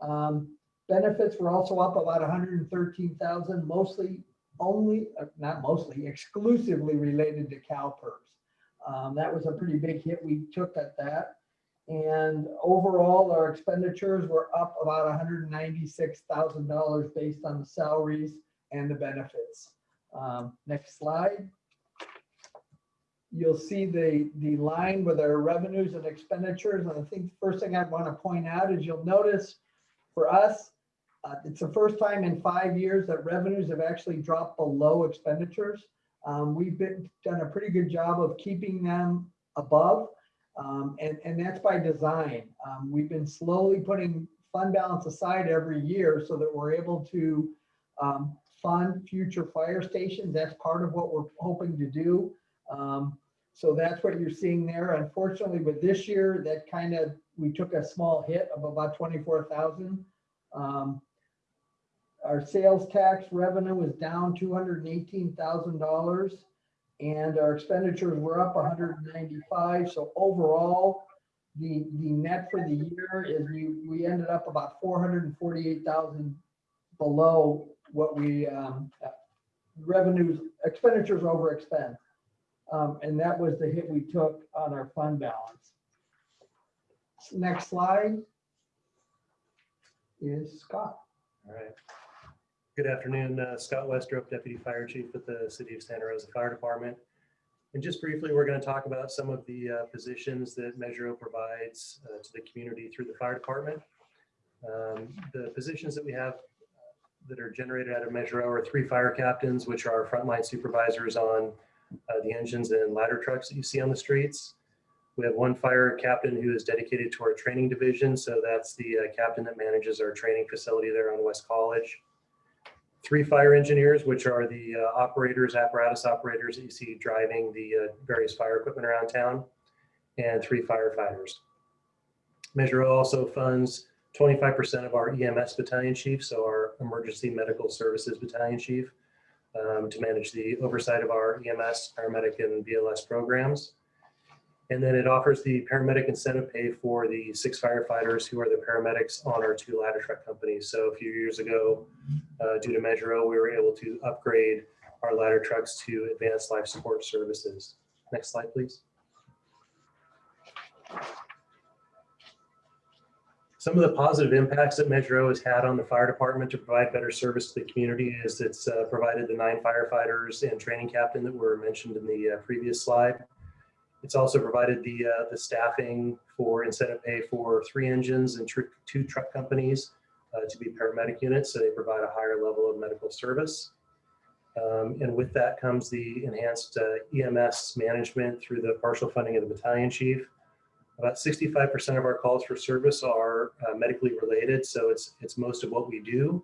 Um, benefits were also up about 113,000, mostly only, uh, not mostly, exclusively related to CalPERS. Um, that was a pretty big hit we took at that. And overall, our expenditures were up about $196,000 based on the salaries and the benefits. Um, next slide you'll see the, the line with our revenues and expenditures. And I think the first thing I'd want to point out is you'll notice for us, uh, it's the first time in five years that revenues have actually dropped below expenditures. Um, we've been done a pretty good job of keeping them above. Um, and, and that's by design. Um, we've been slowly putting fund balance aside every year so that we're able to um, fund future fire stations. That's part of what we're hoping to do. Um, so that's what you're seeing there. Unfortunately, with this year, that kind of, we took a small hit of about 24,000. Um, our sales tax revenue was down $218,000 and our expenditures were up 195. So overall, the, the net for the year is we, we ended up about 448,000 below what we, um, revenues, expenditures over expense. Um, and that was the hit we took on our fund balance. Next slide is Scott. All right. Good afternoon, uh, Scott Westrope, Deputy Fire Chief with the City of Santa Rosa Fire Department. And just briefly, we're going to talk about some of the uh, positions that Measure O provides uh, to the community through the fire department. Um, the positions that we have uh, that are generated out of Measure O are three fire captains, which are frontline supervisors on uh, the engines and ladder trucks that you see on the streets. We have one fire captain who is dedicated to our training division. So that's the uh, captain that manages our training facility there on West College. Three fire engineers, which are the uh, operators, apparatus operators that you see driving the uh, various fire equipment around town, and three firefighters. Measure also funds 25% of our EMS battalion chief, so our emergency medical services battalion chief um, to manage the oversight of our EMS, paramedic, and BLS programs. And then it offers the paramedic incentive pay for the six firefighters who are the paramedics on our two ladder truck companies. So a few years ago, uh, due to Measure O, we were able to upgrade our ladder trucks to advanced life support services. Next slide, please. Some of the positive impacts that Measure O has had on the fire department to provide better service to the community is it's uh, provided the nine firefighters and training captain that were mentioned in the uh, previous slide. It's also provided the, uh, the staffing for incentive pay for three engines and tr two truck companies uh, to be paramedic units, so they provide a higher level of medical service. Um, and with that comes the enhanced uh, EMS management through the partial funding of the battalion chief. About 65% of our calls for service are uh, medically related, so it's it's most of what we do.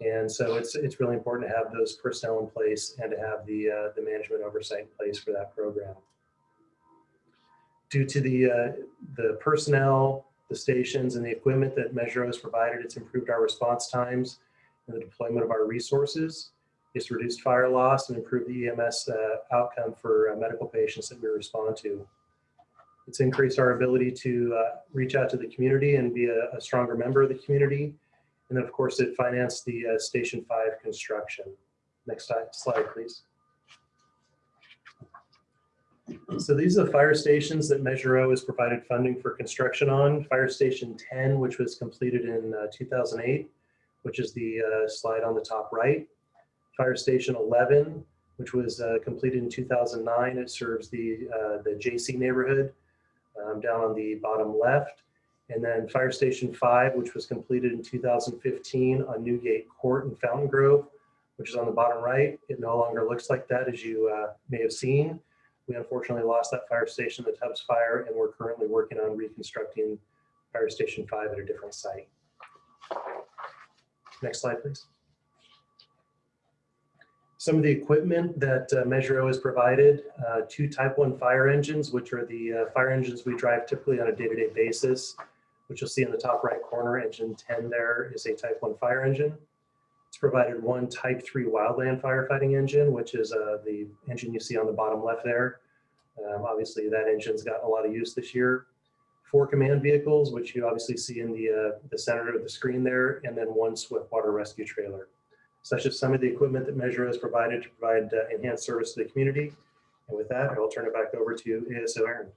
And so it's it's really important to have those personnel in place and to have the uh, the management oversight in place for that program. Due to the, uh, the personnel, the stations and the equipment that Measure has provided, it's improved our response times and the deployment of our resources. It's reduced fire loss and improved the EMS uh, outcome for uh, medical patients that we respond to. It's increased our ability to uh, reach out to the community and be a, a stronger member of the community. And then, of course, it financed the uh, Station 5 construction. Next slide, please. So these are the fire stations that Measure O has provided funding for construction on. Fire Station 10, which was completed in uh, 2008, which is the uh, slide on the top right. Fire Station 11, which was uh, completed in 2009. It serves the, uh, the JC neighborhood um, down on the bottom left. And then Fire Station 5, which was completed in 2015 on Newgate Court in Fountain Grove, which is on the bottom right. It no longer looks like that, as you uh, may have seen. We unfortunately lost that fire station, the Tubbs Fire, and we're currently working on reconstructing Fire Station 5 at a different site. Next slide, please. Some of the equipment that uh, Measure O has provided, uh, two Type 1 fire engines, which are the uh, fire engines we drive typically on a day-to-day basis, which you'll see in the top right corner, engine 10 there is a Type 1 fire engine. It's provided one Type 3 wildland firefighting engine, which is uh, the engine you see on the bottom left there. Um, obviously, that engine's got a lot of use this year. Four command vehicles, which you obviously see in the, uh, the center of the screen there, and then one swift water rescue trailer. Such as some of the equipment that Measure has provided to provide uh, enhanced service to the community. And with that, I will turn it back over to ASO Arend.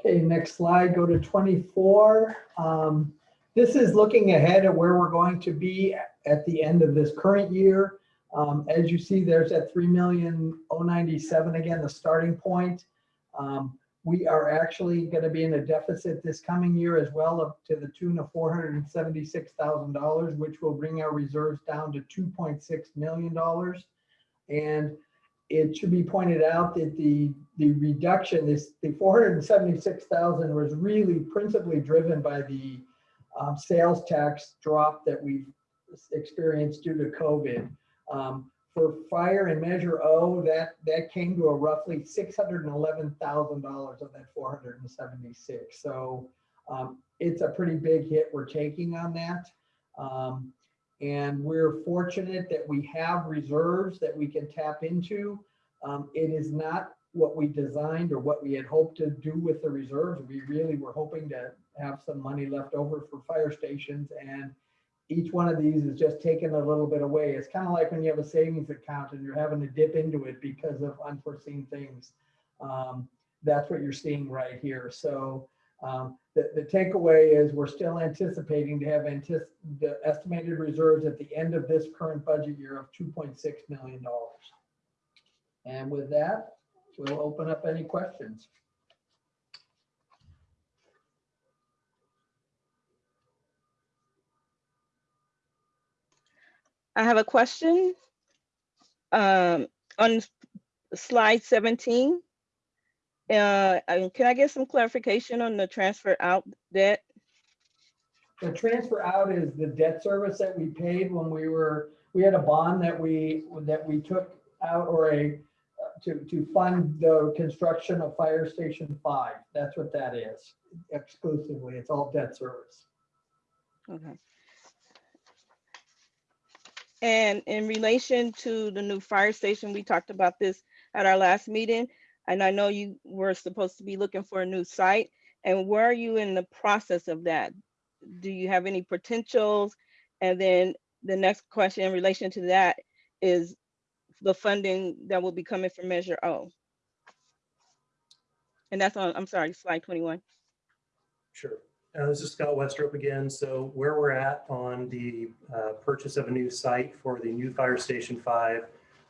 Okay, next slide, go to 24. Um, This is looking ahead at where we're going to be at the end of this current year. Um, As you see, there's that 3,097 again, the starting point. Um, We are actually going to be in a deficit this coming year as well up to the tune of $476,000, which will bring our reserves down to $2.6 million. And it should be pointed out that the, the reduction, this, the 476,000 was really principally driven by the um, sales tax drop that we've experienced due to COVID. Um, for fire and measure O, that, that came to a roughly $611,000 of that 476. So um, it's a pretty big hit we're taking on that. Um, and we're fortunate that we have reserves that we can tap into. Um, it is not what we designed or what we had hoped to do with the reserves. We really were hoping to have some money left over for fire stations and each one of these is just taking a little bit away. It's kind of like when you have a savings account and you're having to dip into it because of unforeseen things. Um, that's what you're seeing right here. So um, the, the takeaway is we're still anticipating to have the estimated reserves at the end of this current budget year of $2.6 million. And with that, we'll open up any questions. I have a question. Um, on slide 17. Uh, can I get some clarification on the transfer out debt? The transfer out is the debt service that we paid when we were, we had a bond that we, that we took out or a, to, to fund the construction of Fire Station Five. That's what that is exclusively. It's all debt service. Okay. And in relation to the new fire station, we talked about this at our last meeting. And I know you were supposed to be looking for a new site. And where are you in the process of that? Do you have any potentials? And then the next question in relation to that is the funding that will be coming from Measure O. And that's on, I'm sorry, slide 21. Sure. Uh, This is Scott Westrope again. So where we're at on the uh, purchase of a new site for the new Fire Station 5,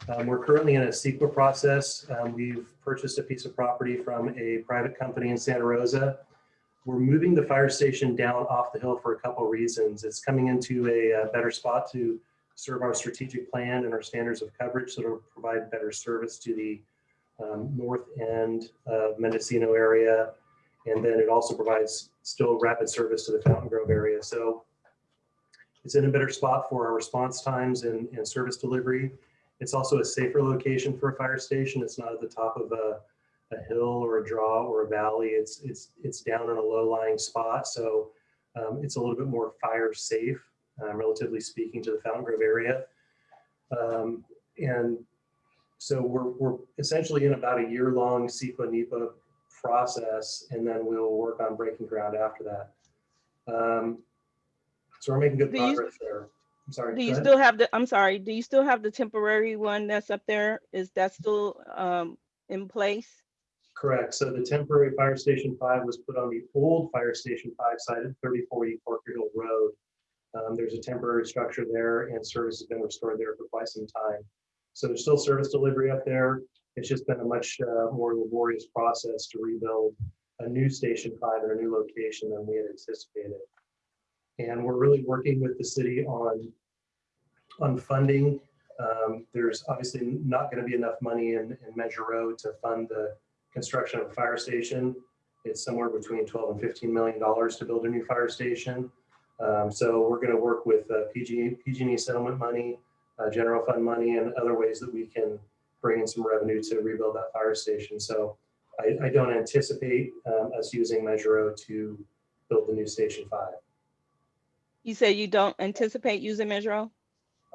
um, we're currently in a CEQA process. Um, We've purchased a piece of property from a private company in Santa Rosa. We're moving the fire station down off the hill for a couple reasons. It's coming into a uh, better spot to serve our strategic plan and our standards of coverage, so it'll provide better service to the um, north end of Mendocino area. And then it also provides still rapid service to the Fountain Grove area. So it's in a better spot for our response times and, and service delivery. It's also a safer location for a fire station. It's not at the top of a, a hill or a draw or a valley. It's, it's, it's down in a low-lying spot, so um, it's a little bit more fire safe, um, relatively speaking, to the Fountain Grove area. Um, and so we're, we're essentially in about a year-long CEQA NEPA process, and then we'll work on breaking ground after that. Um, so we're making good Do you- progress there. I'm sorry. Do you ahead. still have the, I'm sorry, do you still have the temporary one that's up there? Is that still um in place? Correct. So the temporary fire station five was put on the old fire station five site at thirty forty Parker Hill Road. Um, there's a temporary structure there and service has been restored there for quite some time. So there's still service delivery up there. It's just been a much uh, more laborious process to rebuild a new station five in a new location than we had anticipated. And we're really working with the city on, on funding. Um, there's obviously not going to be enough money in, in Measure O to fund the construction of a fire station. It's somewhere between 12 and 15 million dollars to build a new fire station. Um, so we're going to work with uh, PG, PG&E settlement money, uh, general fund money, and other ways that we can bring in some revenue to rebuild that fire station. So I, I don't anticipate um, us using Measure O to build the new Station Five. You say you don't anticipate using Measure O?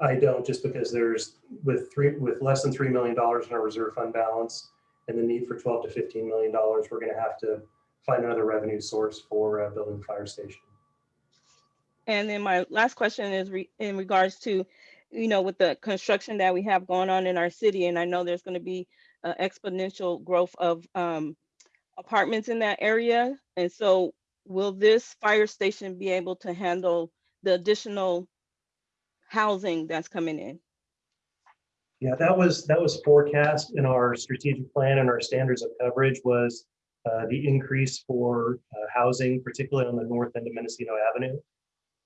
I don't, just because there's, with three, with less than $3 million in our reserve fund balance and the need for 12 to 15 million dollars, we're going to have to find another revenue source for uh, building the fire station. And then my last question is re- in regards to, you know, with the construction that we have going on in our city, and I know there's going to be uh, exponential growth of um, apartments in that area. And so will this fire station be able to handle the additional housing that's coming in? Yeah, that was, that was forecast in our strategic plan and our standards of coverage was uh, the increase for uh, housing, particularly on the north end of Mendocino Avenue.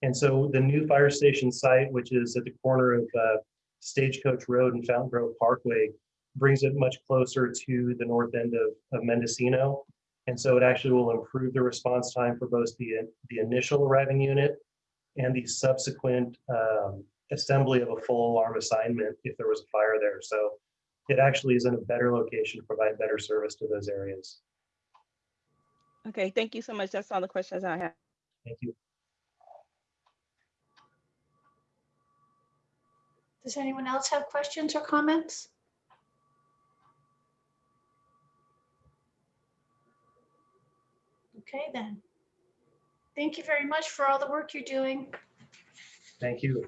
And so the new fire station site, which is at the corner of uh, Stagecoach Road and Fountain Grove Parkway, brings it much closer to the north end of, of Mendocino. And so it actually will improve the response time for both the, the initial arriving unit and the subsequent um, assembly of a full alarm assignment if there was a fire there. So it actually is in a better location to provide better service to those areas. Okay, thank you so much. That's all the questions I have. Thank you. Does anyone else have questions or comments? Okay, then. Thank you very much for all the work you're doing. Thank you.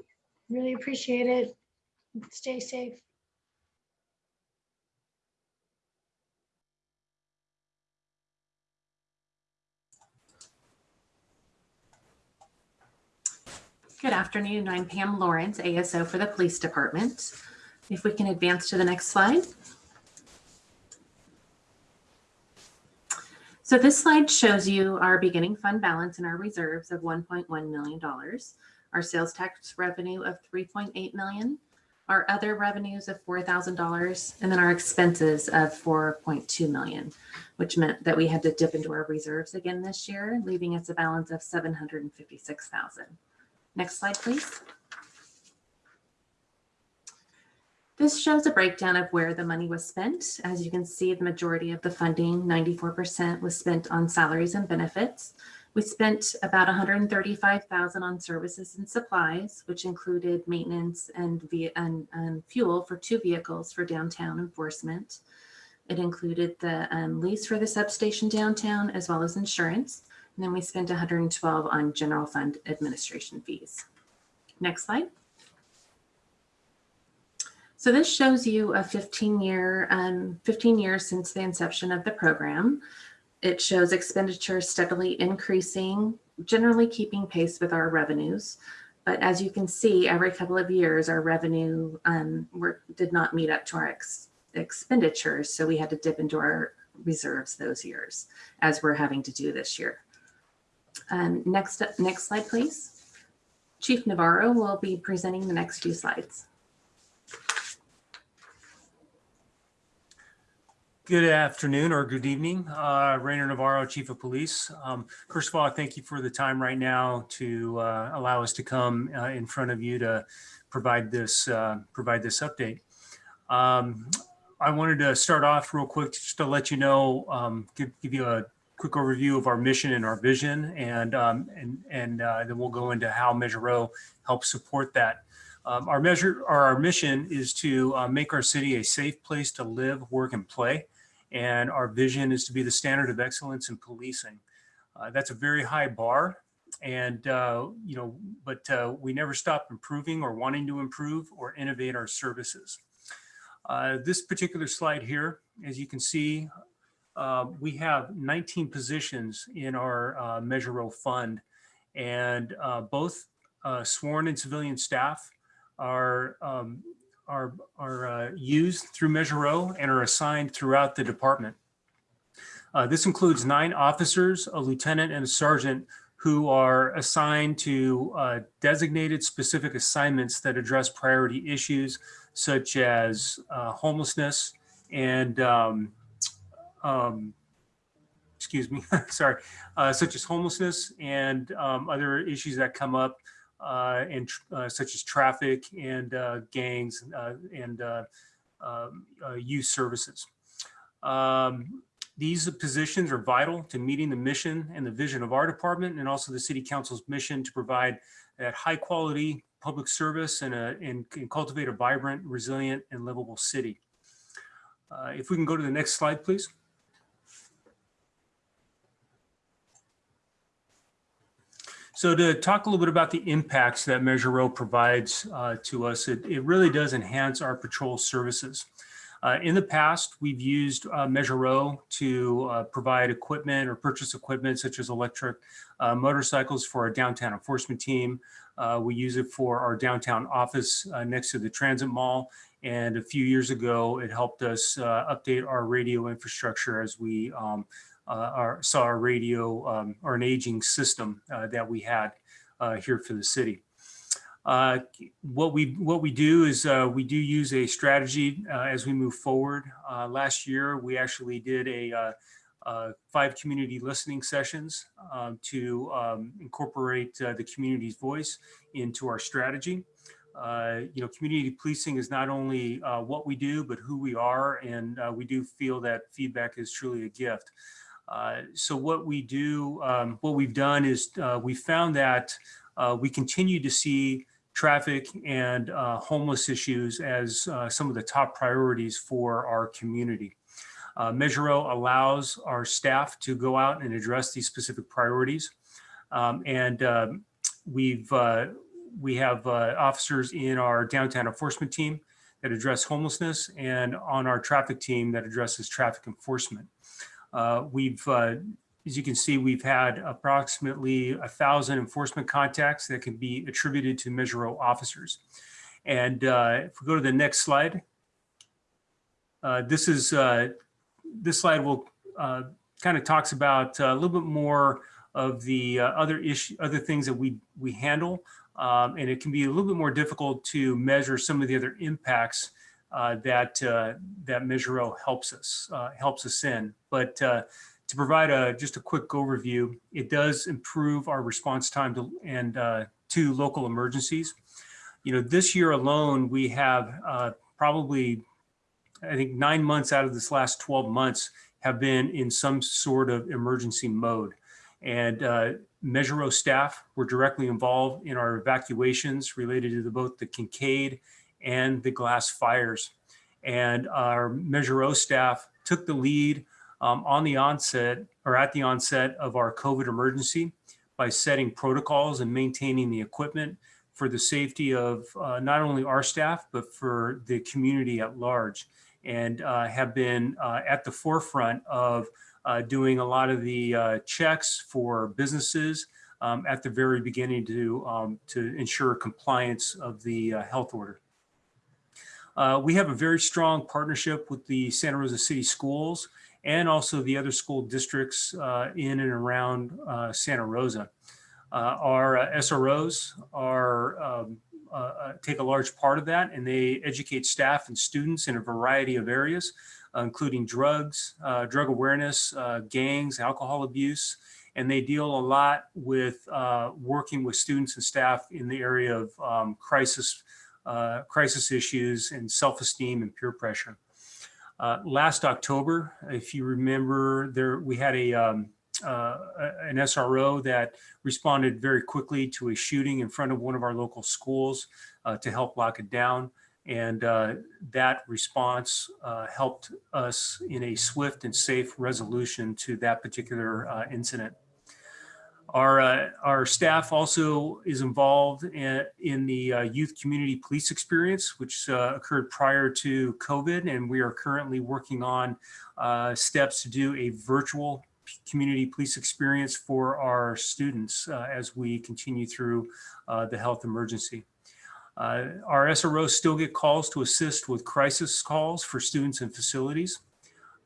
Really appreciate it. Stay safe. Good afternoon. I'm Pam Lawrence, ASO for the Police Department. If we can advance to the next slide. So this slide shows you our beginning fund balance and our reserves of $1.1 million, our sales tax revenue of 3.8 million, our other revenues of $4,000, and then our expenses of 4.2 million, which meant that we had to dip into our reserves again this year, leaving us a balance of 756,000. Next slide, please. This shows a breakdown of where the money was spent. As you can see, the majority of the funding, 94% was spent on salaries and benefits. We spent about 135,000 on services and supplies, which included maintenance and, and, and fuel for two vehicles for downtown enforcement. It included the um, lease for the substation downtown as well as insurance. And then we spent 112 on general fund administration fees. Next slide. So this shows you a 15 year, um, 15 years since the inception of the program. It shows expenditures steadily increasing, generally keeping pace with our revenues. But as you can see, every couple of years, our revenue um, were, did not meet up to our ex expenditures. So we had to dip into our reserves those years, as we're having to do this year. Um, next, next slide, please. Chief Navarro will be presenting the next few slides. Good afternoon or good evening, uh, Rainer Navarro, Chief of Police. Um, first of all, I thank you for the time right now to uh, allow us to come uh, in front of you to provide this uh, provide this update. Um, I wanted to start off real quick just to let you know, um, give, give you a quick overview of our mission and our vision, and um, and and uh, then we'll go into how Measure O helps support that. Um, our measure, or our mission, is to uh, make our city a safe place to live, work, and play, and our vision is to be the standard of excellence in policing. Uh, that's a very high bar, and uh, you know, but uh, we never stop improving or wanting to improve or innovate our services. Uh, this particular slide here, as you can see, uh, we have 19 positions in our uh, Measure O fund, and uh, both uh, sworn and civilian staff are um, are are uh, used through Measure O and are assigned throughout the department. This includes nine officers, a lieutenant, and a sergeant who are assigned to uh, designated specific assignments that address priority issues such as uh, homelessness and um, um, excuse me, [LAUGHS] sorry, uh, such as homelessness and um, other issues that come up uh, and uh, such as traffic and uh, gangs uh, and uh, um, youth services. Um, these positions are vital to meeting the mission and the vision of our department and also the city council's mission to provide that high quality public service and, a, and, and cultivate a vibrant, resilient, and livable city. If we can go to the next slide, please. So to talk a little bit about the impacts that Measure O provides uh, to us, it, it really does enhance our patrol services. Uh, in the past, we've used uh, Measure O to uh, provide equipment or purchase equipment such as electric uh, motorcycles for our downtown enforcement team. Uh, we use it for our downtown office next to the transit mall. And a few years ago, it helped us update our radio infrastructure as we um, our, saw our radio um, or an aging system that we had here for the city. Uh, what we what we do is uh, we do use a strategy uh, as we move forward. Uh, last year, we actually did a uh, uh, five community listening sessions um, to um, incorporate the community's voice into our strategy. you know, community policing is not only what we do, but who we are, and we do feel that feedback is truly a gift. So what we do, um, what we've done is we found that we continue to see traffic and uh, homeless issues as uh, some of the top priorities for our community. Uh, Measure O allows our staff to go out and address these specific priorities. Um, and um, we've uh, we have uh, officers in our downtown enforcement team that address homelessness and on our traffic team that addresses traffic enforcement. Uh, we've as you can see, we've had approximately a thousand enforcement contacts that can be attributed to Measure officers. And uh, if we go to the next slide, uh, this is uh, this slide will uh, kind of talks about uh, a little bit more of the uh, other issue, other things that we we handle, um, and it can be a little bit more difficult to measure some of the other impacts that that Measure helps us helps us in. But to provide a just a quick overview, it does improve our response time to and uh, to local emergencies. You know, this year alone, we have uh, probably, I think, nine months out of this last 12 months have been in some sort of emergency mode. And uh, staff were directly involved in our evacuations related to the, both the Kincade and the glass fires. And our Measure O staff took the lead um, on the onset or at the onset of our COVID emergency by setting protocols and maintaining the equipment for the safety of uh, not only our staff, but for the community at large and uh, have been uh, at the forefront of uh, doing a lot of the uh, checks for businesses um, at the very beginning to, um, to ensure compliance of the uh, health order. We have a very strong partnership with the Santa Rosa City Schools and also the other school districts uh, in and around uh, Santa Rosa. Uh, our uh, SROs are um, uh, uh, take a large part of that and they educate staff and students in a variety of areas, including drugs, drug awareness, gangs, alcohol abuse, and they deal a lot with working with students and staff in the area of um, crisis, crisis issues and self-esteem and peer pressure. Uh, last October, if you remember, there we had a um, uh, an SRO that responded very quickly to a shooting in front of one of our local schools uh, to help lock it down. And uh, that response uh, helped us in a swift and safe resolution to that particular uh, incident. Our, uh, our staff also is involved in, in the uh, youth community police experience, which uh, occurred prior to COVID. And we are currently working on uh, steps to do a virtual community police experience for our students uh, as we continue through uh, the health emergency. Our SROs still get calls to assist with crisis calls for students and facilities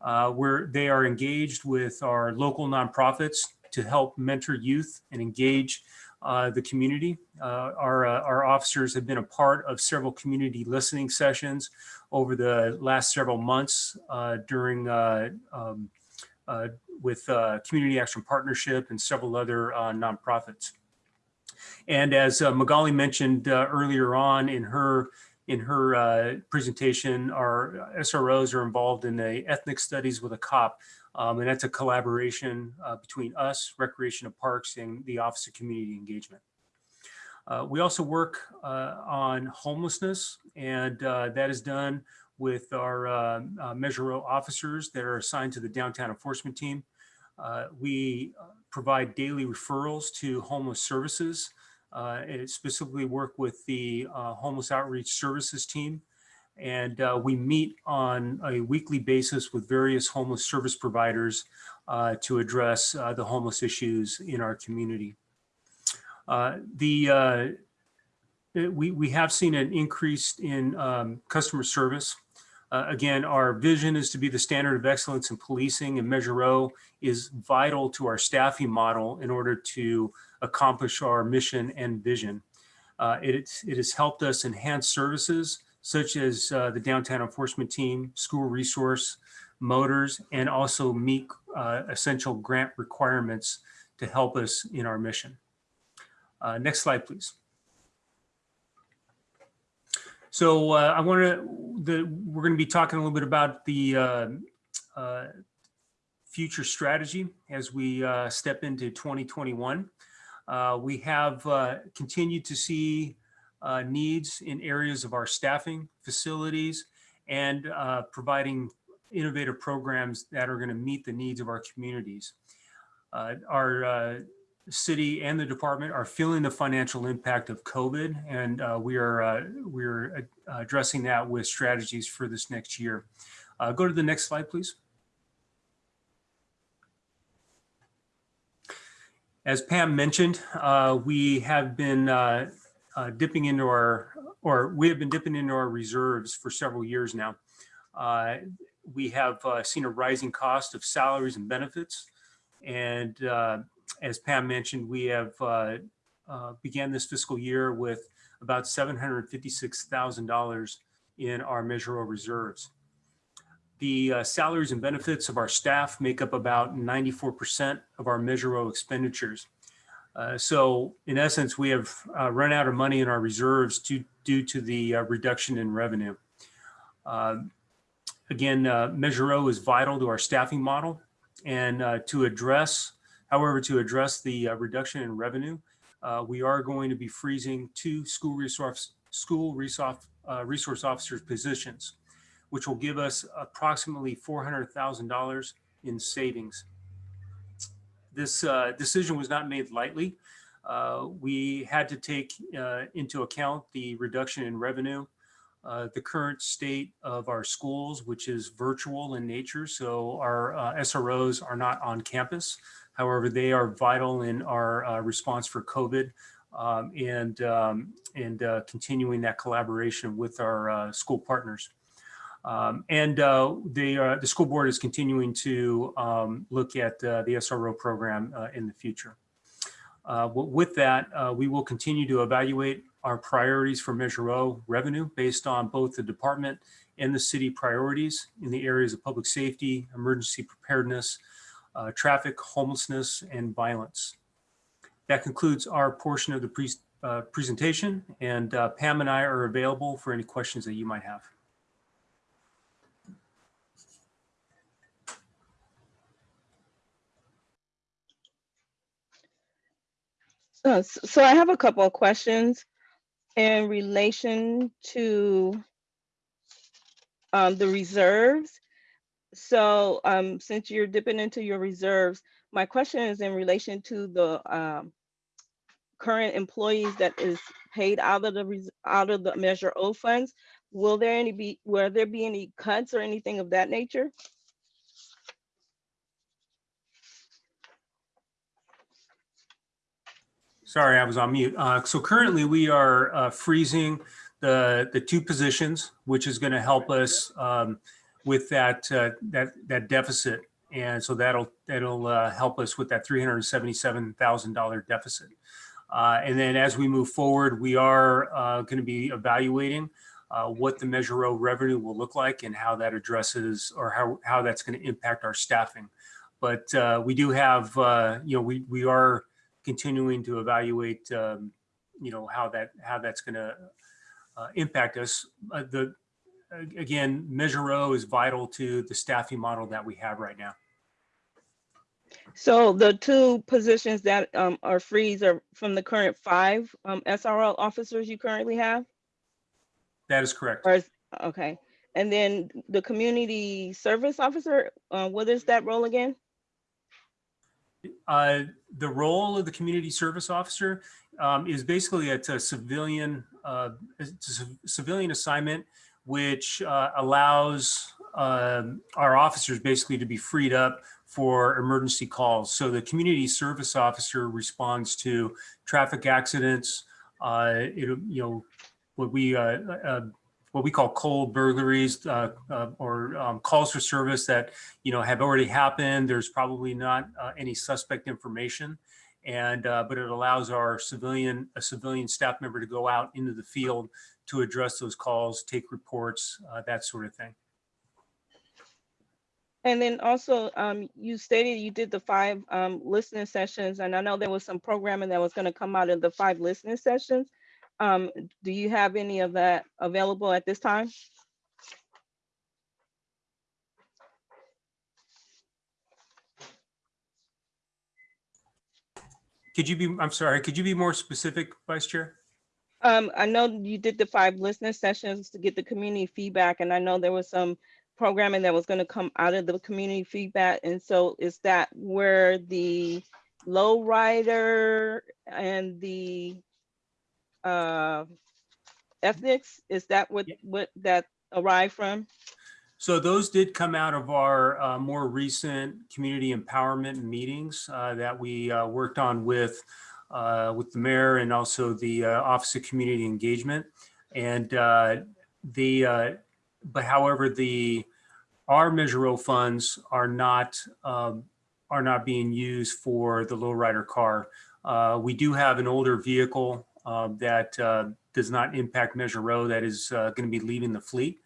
where they are engaged with our local nonprofits to help mentor youth and engage uh, the community. Uh, our, uh, our officers have been a part of several community listening sessions over the last several months uh, during uh, um, uh, with Community Action Partnership and several other nonprofits. And as Magali mentioned earlier on in her in her presentation, our SROs are involved in the ethnic studies with a cop, um, and that's a collaboration uh, between us, Recreation and Parks, and the Office of Community Engagement. Uh, we also work uh, on homelessness, and uh, that is done with our uh, uh, Measure O officers that are assigned to the downtown enforcement team. We provide daily referrals to homeless services and specifically work with the homeless outreach services team. And uh, we meet on a weekly basis with various homeless service providers uh, to address uh, the homeless issues in our community. Uh, the uh, we, we have seen an increase in um, customer service. Uh, again, our vision is to be the standard of excellence in policing and Measure O is vital to our staffing model in order to accomplish our mission and vision. Uh, it, it has helped us enhance services such as uh, the downtown enforcement team, school resource, motors, and also meet uh, essential grant requirements to help us in our mission. Uh, next slide, please. So uh, I want to, we're going to be talking a little bit about the uh, uh, future strategy as we step into 2021. Uh, we have continued to see uh, needs in areas of our staffing, facilities, and uh, providing innovative programs that are going to meet the needs of our communities. Uh, our uh, city and the department are feeling the financial impact of COVID, and uh, we are uh, we are addressing that with strategies for this next year. Go to the next slide, please. As Pam mentioned, we have been uh, dipping into our, or we have been dipping into our reserves for several years now. Uh, we have uh, seen a rising cost of salaries and benefits. And uh, as Pam mentioned, we have uh, began this fiscal year with about $756,000 in our Measure O reserves. The uh, salaries and benefits of our staff make up about 94% of our Measure O expenditures. Uh, so in essence, we have uh, run out of money in our reserves due, due to the uh, reduction in revenue. Um, again, uh, Measure O is vital to our staffing model and uh, to address, however, to address the reduction in revenue, we are going to be freezing two school resource, school resource, resource officers positions which will give us approximately $400,000 in savings. This uh, decision was not made lightly. Uh, we had to take uh, into account the reduction in revenue, uh, the current state of our schools, which is virtual in nature. So our uh, SROs are not on campus. However, they are vital in our response for COVID um, and, um, and continuing that collaboration with our school partners. Um, and uh, the, uh, the school board is continuing to um, look at uh, the SRO program uh, in the future. Uh, with that, uh, we will continue to evaluate our priorities for Measure O revenue based on both the department and the city priorities in the areas of public safety, emergency preparedness, traffic, homelessness, and violence. That concludes our portion of the pre presentation, and Pam and I are available for any questions that you might have. So I have a couple of questions in relation to um, the reserves. So um, since you're dipping into your reserves, my question is in relation to the um, current employees that is paid out of the, out of the Measure O funds. Will there any be, will there be any cuts or anything of that nature? Sorry, I was on mute. Uh, So currently, we are uh, freezing the, the two positions, which is going to help us um, with that, uh, that, that deficit. And so that'll, that'll uh, help us with that $377,000 deficit. Uh, And then as we move forward, we are going to be evaluating uh, what the Measure O revenue will look like and how that addresses or how, how that's going to impact our staffing. But uh, we do have, uh, you know, we, we are continuing to evaluate, um, you know, how that, how that's going to uh, impact us. Uh, The, again, Measure O is vital to the staffing model that we have right now. So the two positions that um, are freeze are from the current five um, SRO officers you currently have? That is correct. Is, okay, and then the community service officer, uh, what is that role again? Uh, The role of the community service officer um, is basically it's a civilian, uh, it's a civilian assignment, which uh, allows um, our officers basically to be freed up for emergency calls. So the community service officer responds to traffic accidents, uh, it, you know, what we, uh, uh, what we call cold burglaries uh, uh, or um, calls for service that you know, have already happened. There's probably not uh, any suspect information. And, uh, but it allows our civilian, a civilian staff member to go out into the field to address those calls, take reports, uh, that sort of thing. And then also, um, you stated you did the five um, listening sessions, and I know there was some programming that was gonna come out of the five listening sessions. Um, do you have any of that available at this time? Could you be, I'm sorry, could you be more specific, Vice Chair? Um, I know you did the five listening sessions to get the community feedback, and I know there was some programming that was gonna come out of the community feedback, and so is that where the low rider and the uh, ethnics, is that what, what that arrived from? So those did come out of our uh, more recent community empowerment meetings uh, that we uh, worked on with uh, with the mayor and also the uh, Office of Community Engagement. And uh, the uh, but however the our Measure O funds are not um, are not being used for the lowrider car. Uh, we do have an older vehicle that uh, does not impact Measure O that is uh, going to be leaving the fleet.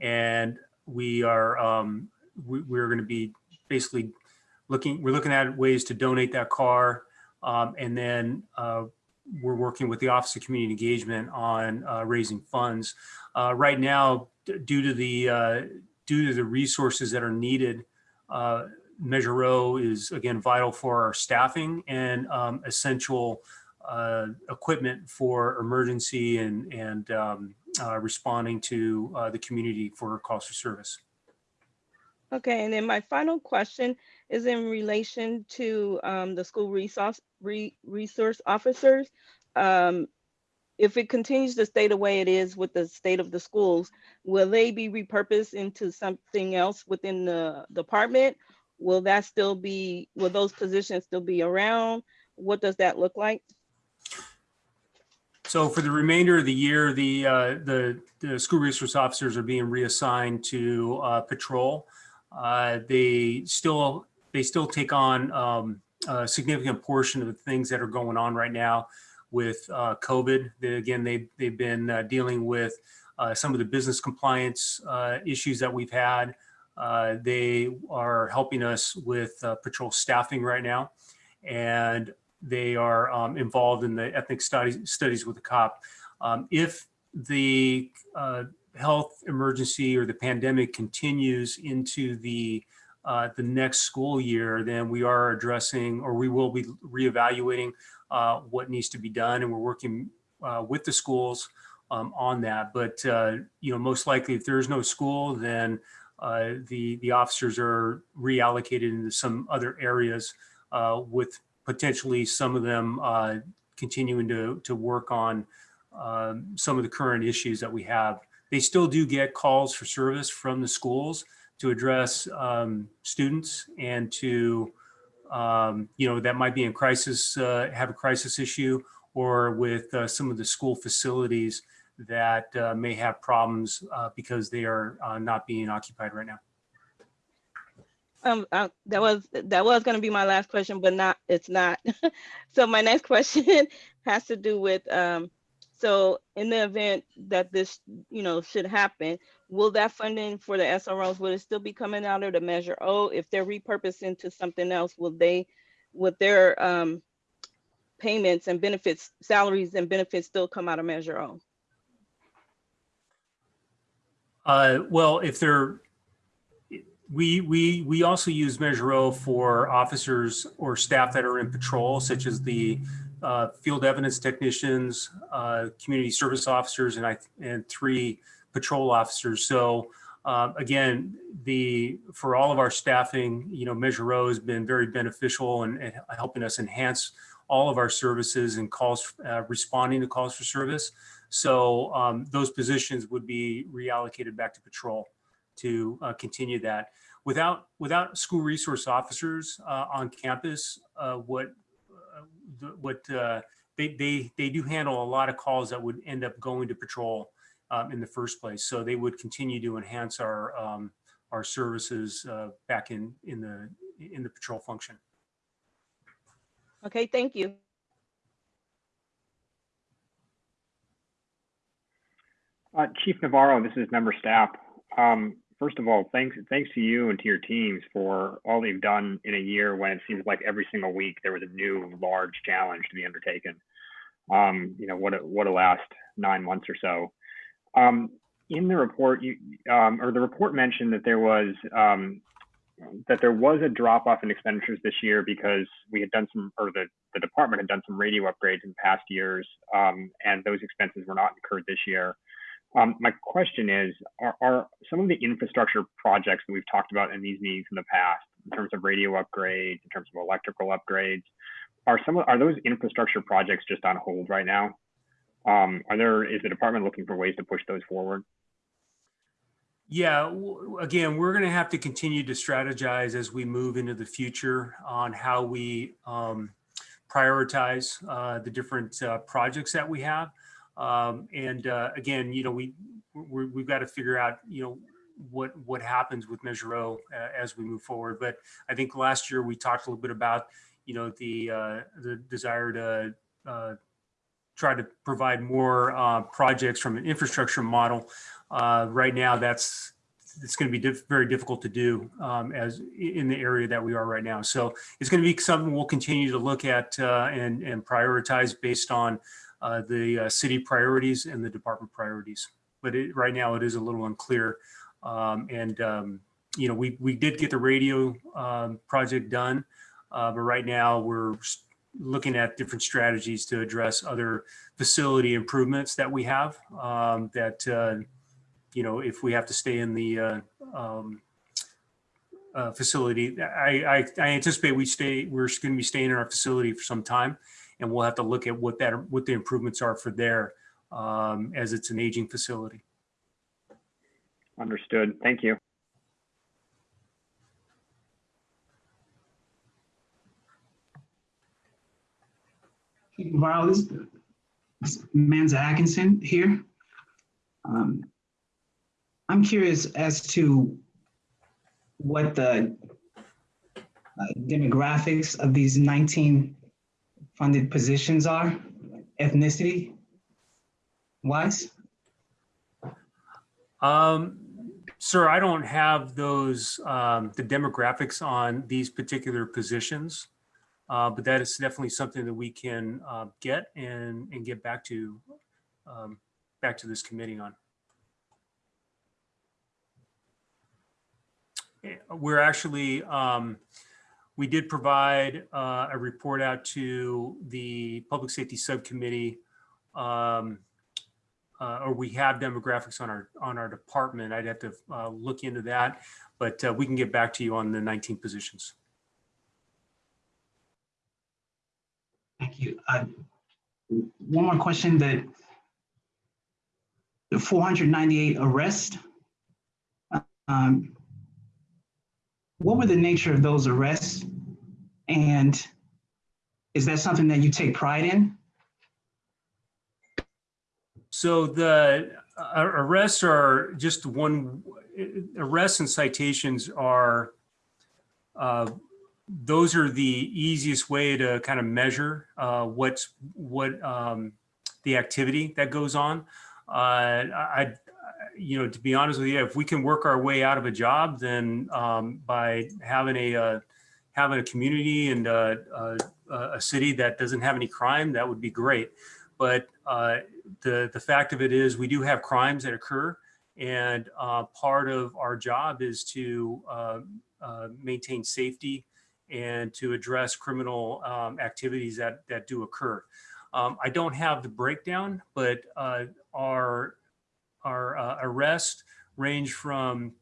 And we are um, we, we're going to be basically looking we're looking at ways to donate that car um, and then uh, we're working with the office of community engagement on uh, raising funds uh, right now due to the uh, due to the resources that are needed uh, measure o is again vital for our staffing and um, essential uh, equipment for emergency and and um, uh, responding to uh, the community for calls for service. Okay, and then my final question is in relation to um, the school resource, re- resource officers. Um, If it continues to stay the way it is with the state of the schools, will they be repurposed into something else within the department? Will that still be, will those positions still be around? What does that look like? So for the remainder of the year, the, uh, the, the school resource officers are being reassigned to, uh, patrol. Uh, they still, they still take on, um, a significant portion of the things that are going on right now with, uh, COVID. They, again, they, they've been, uh, dealing with, uh, some of the business compliance, issues that we've had. They are helping us with, patrol staffing right now. And they are um, involved in the ethnic studies studies with the cop. Um, if the uh, health emergency or the pandemic continues into the uh, the next school year, then we are addressing, or we will be reevaluating uh, what needs to be done, and we're working uh, with the schools um, on that. But uh, you know, most likely, if there is no school, then uh, the the officers are reallocated into some other areas uh, with potentially some of them uh, continuing to to work on um, some of the current issues that we have. They still do get calls for service from the schools to address um, students and to, um, you know, that might be in crisis, uh, have a crisis issue or with uh, some of the school facilities that uh, may have problems uh, because they are uh, not being occupied right now. Um, that was, that was gonna be my last question, but not, it's not. [LAUGHS] So my next [LAUGHS] question has to do with, um, so in the event that this, you know, should happen, will that funding for the SROs, will it still be coming out of the Measure O? If they're repurposed into something else, will they, would their, um, payments and benefits, salaries and benefits still come out of Measure O? Uh, well, if they're, we, we, we also use Measure O for officers or staff that are in patrol, such as the uh, field evidence technicians, uh, community service officers, and I, and three patrol officers. So uh, again, the, for all of our staffing, you know, Measure O has been very beneficial and helping us enhance all of our services and calls, uh, responding to calls for service. So um, those positions would be reallocated back to patrol to uh, continue that. Without without school resource officers uh, on campus, uh, what uh, the- what uh, they they they do handle a lot of calls that would end up going to patrol um, in the first place. So they would continue to enhance our um, our services uh, back in in the in the patrol function. Okay, thank you. Uh, Chief Navarro, this is member Stapp. Um, first of all, thanks thanks to you and to your teams for all you've done in a year when it seems like every single week there was a new large challenge to be undertaken. Um, you know what a, what a last nine months or so. Um, in the report, you um, or the report mentioned that there was um, that there was a drop off in expenditures this year because we had done some, or the, the department had done some radio upgrades in past years, um, and those expenses were not incurred this year. Um, my question is, are, are some of the infrastructure projects that we've talked about in these meetings in the past, in terms of radio upgrades, in terms of electrical upgrades, are some of, are those infrastructure projects just on hold right now? Um, are there, is the department looking for ways to push those forward? Yeah, again, we're going to have to continue to strategize as we move into the future on how we um, prioritize uh, the different uh, projects that we have. Um, and uh, again, you know, we, we we've got to figure out, you know, what what happens with Measure O uh, as we move forward. But I think last year we talked a little bit about, you know, the uh, the desire to uh, try to provide more uh, projects from an infrastructure model. Uh, right now, that's it's going to be diff- very difficult to do um, as in the area that we are right now. So it's going to be something we'll continue to look at uh, and and prioritize based on uh, the uh, city priorities and the department priorities. But it, right now, it is a little unclear. Um, and um, you know, we we did get the radio um, project done, uh, but right now we're looking at different strategies to address other facility improvements that we have. Um, that uh, you know, if we have to stay in the uh, um, uh, facility, I, I I anticipate we stay. We're going to be staying in our facility for some time, and we'll have to look at what that what the improvements are for there, um, as it's an aging facility. Understood. Thank you. Wow, this this Manza Atkinson here. Um, I'm curious as to what the uh, demographics of these 19 funded positions are, ethnicity wise. Um, sir, I don't have those, um, the demographics on these particular positions. Uh, but that is definitely something that we can, uh, get and, and get back to, um, back to this committee on. we're actually, um, we did provide uh, a report out to the Public Safety Subcommittee. um, uh, Or we have demographics on our, on our department. I'd have to uh, look into that, but uh, we can get back to you on the 19 positions. Thank you. Uh, One more question that the 498 arrests, um, what were the nature of those arrests? And is that something that you take pride in? So the uh, arrests are just one, arrests and citations are, uh, those are the easiest way to kind of measure uh, what's, what um, the activity that goes on. Uh, I, you know, to be honest with you, if we can work our way out of a job, then um, by having a, uh, having a community and uh, uh, a city that doesn't have any crime, that would be great. But uh, the, the fact of it is we do have crimes that occur and part of our job is to maintain safety and to address criminal um, activities that, that do occur. Um, I don't have the breakdown, but our, our uh, arrests range from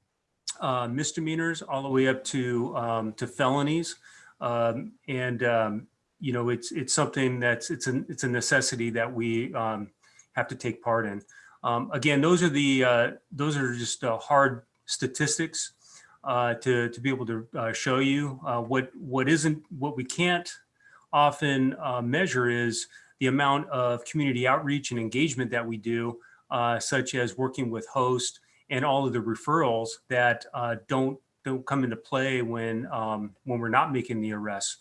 uh, misdemeanors all the way up to, um, to felonies. Um, and, um, you know, it's, it's something that's, it's a, it's a necessity that we um, have to take part in. Um, again, those are the, uh, those are just uh, hard statistics uh, to, to be able to uh, show you uh, what, what isn't, what we can't often measure is the amount of community outreach and engagement that we do, uh, such as working with HOST and all of the referrals that uh, don't don't come into play when um, when we're not making the arrests.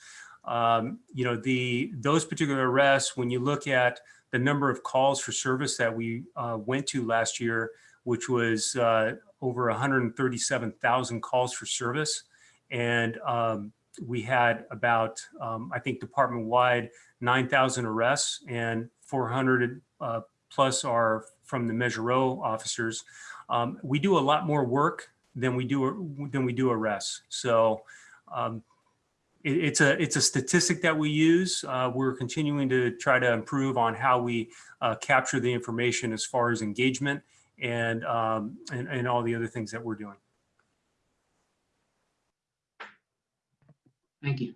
Um, you know, the those particular arrests, when you look at the number of calls for service that we uh, went to last year, which was uh, over 137,000 calls for service, and um, we had about, um, I think, department-wide 9,000 arrests and 400 uh, plus are from the Measure O officers. Um, we do a lot more work than we do than we do arrests. So um, it, it's a it's a statistic that we use. Uh, we're continuing to try to improve on how we uh, capture the information as far as engagement and, um, and and all the other things that we're doing. Thank you.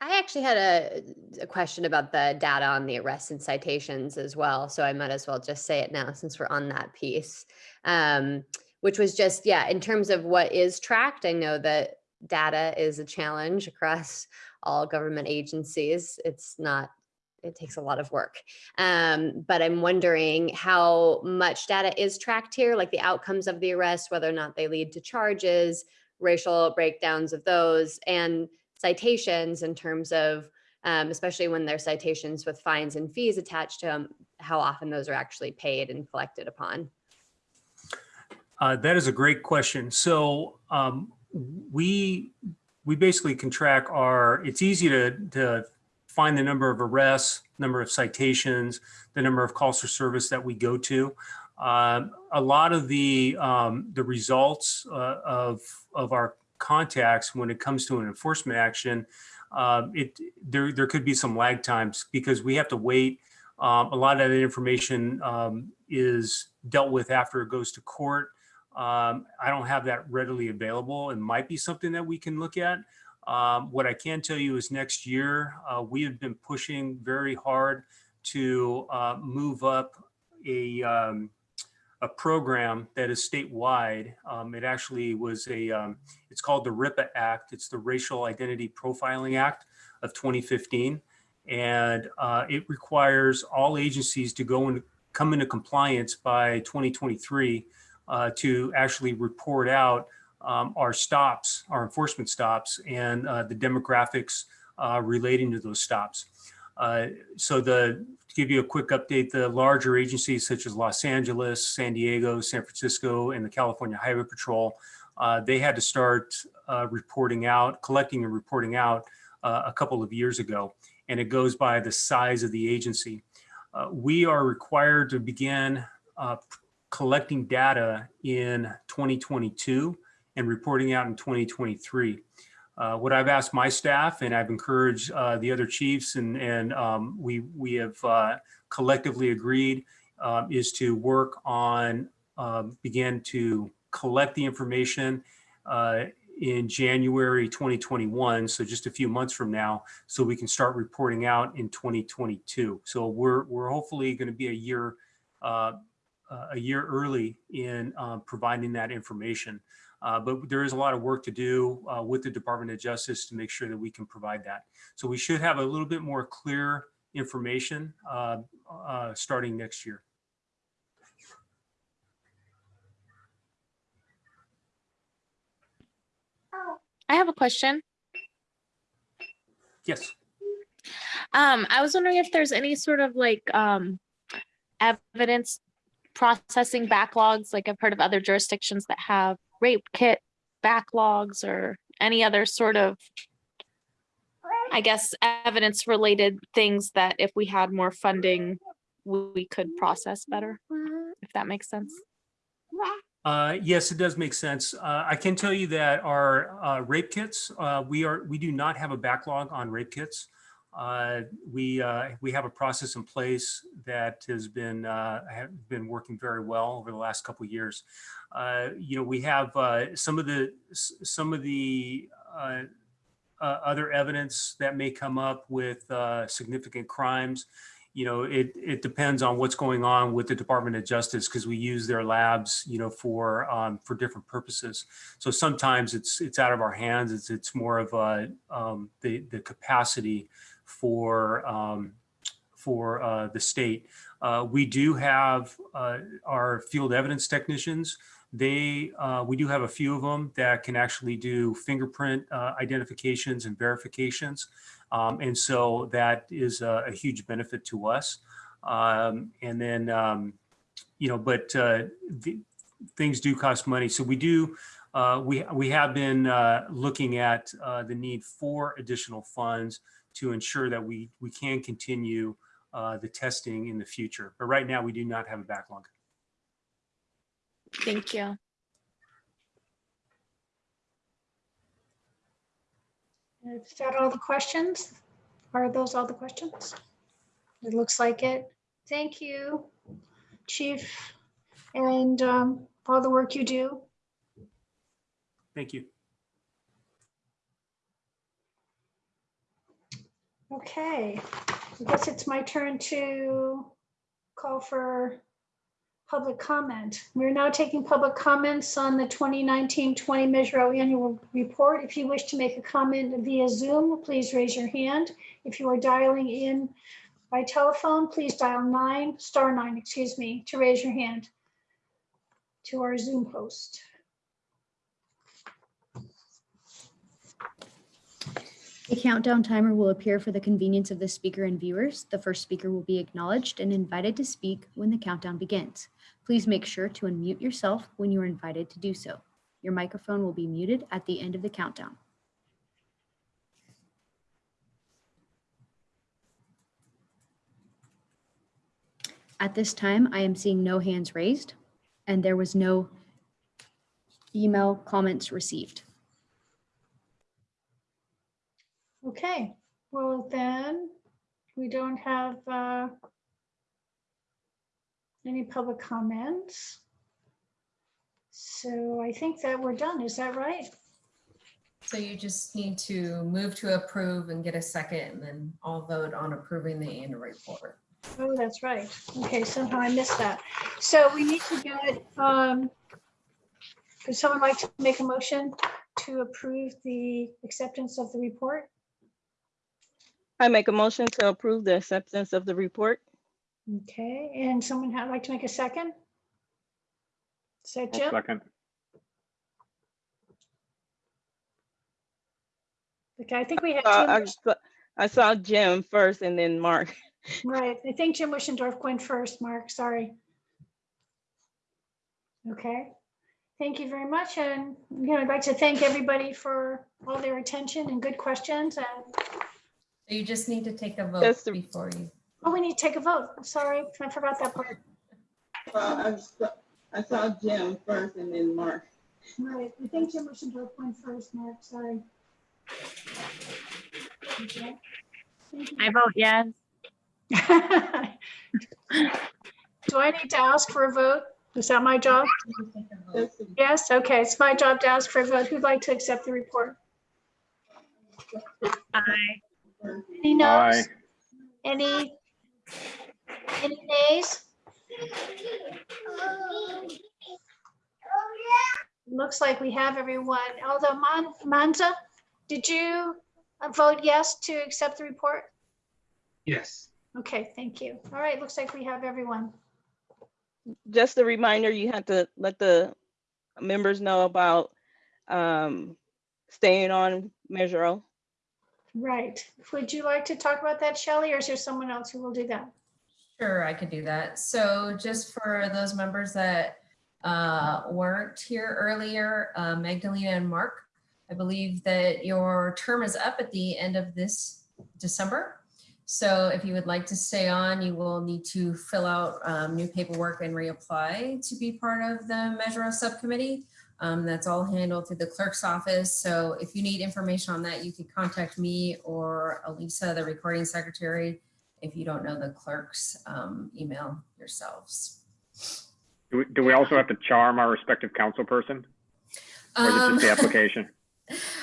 I actually had a, a question about the data on the arrests and citations as well. So I might as well just say it now since we're on that piece. Um, which was just, yeah, in terms of what is tracked, I know that data is a challenge across [LAUGHS] all government agencies. It's not, it takes a lot of work. Um, but I'm wondering how much data is tracked here, like the outcomes of the arrest, whether or not they lead to charges, racial breakdowns of those, and citations in terms of, um, especially when they're citations with fines and fees attached to them, how often those are actually paid and collected upon. Uh, that is a great question. So um, we we basically can track our. It's easy to to find the number of arrests, number of citations, the number of calls for service that we go to. Um, a lot of the um, the results uh, of of our contacts when it comes to an enforcement action, um, it there there could be some lag times because we have to wait. Um, a lot of that information um, is dealt with after it goes to court. Um, I don't have that readily available. It might be something that we can look at. Um, what I can tell you is next year, uh, we have been pushing very hard to uh, move up a, um, a program that is statewide. Um, it actually was a, um, it's called the RIPA Act. It's the Racial Identity Profiling Act of 2015. And uh, it requires all agencies to go and come into compliance by 2023 uh, to actually report out um, our stops, our enforcement stops, and uh, the demographics uh, relating to those stops. Uh, so the, to give you a quick update, the larger agencies such as Los Angeles, San Diego, San Francisco, and the California Highway Patrol, uh, they had to start uh, reporting out, collecting and reporting out a couple of years ago. And it goes by the size of the agency. we are required to begin collecting data in 2022 and reporting out in 2023. Uh, what I've asked my staff and I've encouraged uh, the other chiefs and, and um, we, we have uh, collectively agreed um, is to work on, um, begin to collect the information uh, in January 2021, so just a few months from now, so we can start reporting out in 2022. So we're, we're hopefully going to be a year, uh, a year early in um, providing that information. Uh, but there is a lot of work to do uh, with the Department of Justice to make sure that we can provide that. So we should have a little bit more clear information uh, uh, starting next year. I have a question. Yes. Um, I was wondering if there's any sort of like um evidence processing backlogs, like I've heard of other jurisdictions that have rape kit backlogs or any other sort of I guess evidence related things that if we had more funding, we could process better, if that makes sense. Uh, yes, it does make sense. Uh, I can tell you that our uh, rape kits, uh, we are we do not have a backlog on rape kits. Uh, we uh, we have a process in place that has been uh, been working very well over the last couple of years. Uh, you know, we have uh, some of the some of the uh, other evidence that may come up with significant crimes. You know, it it depends on what's going on with the Department of Justice because we use their labs, you know, for um, for different purposes. So sometimes it's it's out of our hands. It's it's more of a um, the the capacity for um, for uh, the state. Uh, we do have uh, our field evidence technicians. They uh, we do have a few of them that can actually do fingerprint uh, identifications and verifications, um, and so that is a, a huge benefit to us. Um, and then um, you know, but uh, the, things do cost money, so we do. We we have been looking at the need for additional funds to ensure that we we can continue uh, the testing in the future. But right now, we do not have a backlog. Thank you. Is that all the questions? Are those all the questions? It looks like it. Thank you, Chief, and um, all the work you do. Thank you. Okay, I guess it's my turn to call for public comment. We're now taking public comments on the 2019-20 Measure O Annual Report. If you wish to make a comment via Zoom, please raise your hand. If you are dialing in by telephone, please dial nine, star nine, excuse me, to raise your hand to our Zoom host. A countdown timer will appear for the convenience of the speaker and viewers. The first speaker will be acknowledged and invited to speak when the countdown begins. Please make sure to unmute yourself when you are invited to do so. Your microphone will be muted at the end of the countdown. At this time, I am seeing no hands raised and there was no email comments received. Okay, well then, we don't have uh, any public comments. So I think that we're done. Is that right? So you just need to move to approve and get a second and then all vote on approving the annual report. Oh, that's right. Okay, somehow I missed that. So we need to get, um, would someone like to make a motion to approve the acceptance of the report? I make a motion to approve the acceptance of the report. Okay, and someone would like to make a second? Is that Jim? Second. Okay, I think we had Uh, I Jim, saw- I saw Jim first and then Mark. [LAUGHS] right, I think Jim Wishendorf went first, Mark, sorry. Okay, thank you very much, and, you know, I'd like to thank everybody for all their attention and good questions, and, So you just need to take a vote Just to- before you. oh, we need to take a vote, I'm sorry, I forgot that part. I saw Jim first and then Mark. Right, I think Jim motioned to appoint first, Mark, sorry. Okay. Thank you. I vote yes. [LAUGHS] Do I need to ask for a vote? Is that my job? Yes, okay, it's my job to ask for a vote. Who'd like to accept the report? Aye. Any noes? Aye. Any, any nays? Looks like we have everyone. Although Man, Manza, did you uh, vote yes to accept the report? Yes. Okay, thank you. All right, looks like we have everyone. Just a reminder, you have to let the members know about um, staying on Measure O. Right. Would you like to talk about that, Shelley, or is there someone else who will do that? Sure, I could do that. So just for those members that uh, weren't here earlier, uh, Magdalena and Mark, I believe that your term is up at the end of this December. So if you would like to stay on, you will need to fill out um, new paperwork and reapply to be part of the Measure O Subcommittee. Um, That's all handled through the clerk's office. So if you need information on that, you can contact me or Elisa, the recording secretary, if you don't know the clerk's um, email yourselves. Do we, do we also have to charm our respective council person? Or is Um, just the [LAUGHS] application?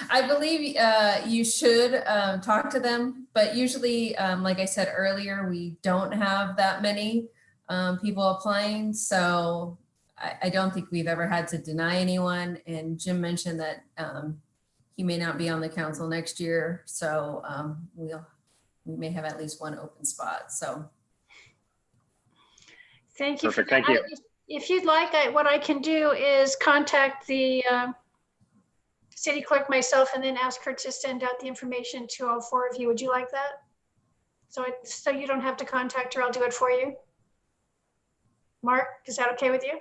I believe uh, you should um, talk to them, but usually, um, like I said earlier, we don't have that many um, people applying. So I, I don't think we've ever had to deny anyone. And Jim mentioned that um, he may not be on the council next year. So um, we'll, we may have at least one open spot. So Thank you. Perfect, thank you. I- If you'd like, I- what I can do is contact the uh, city clerk myself and then ask her to send out the information to all four of you. Would you like that? So, it- so you don't have to contact her, I'll do it for you. Mark, is that okay with you?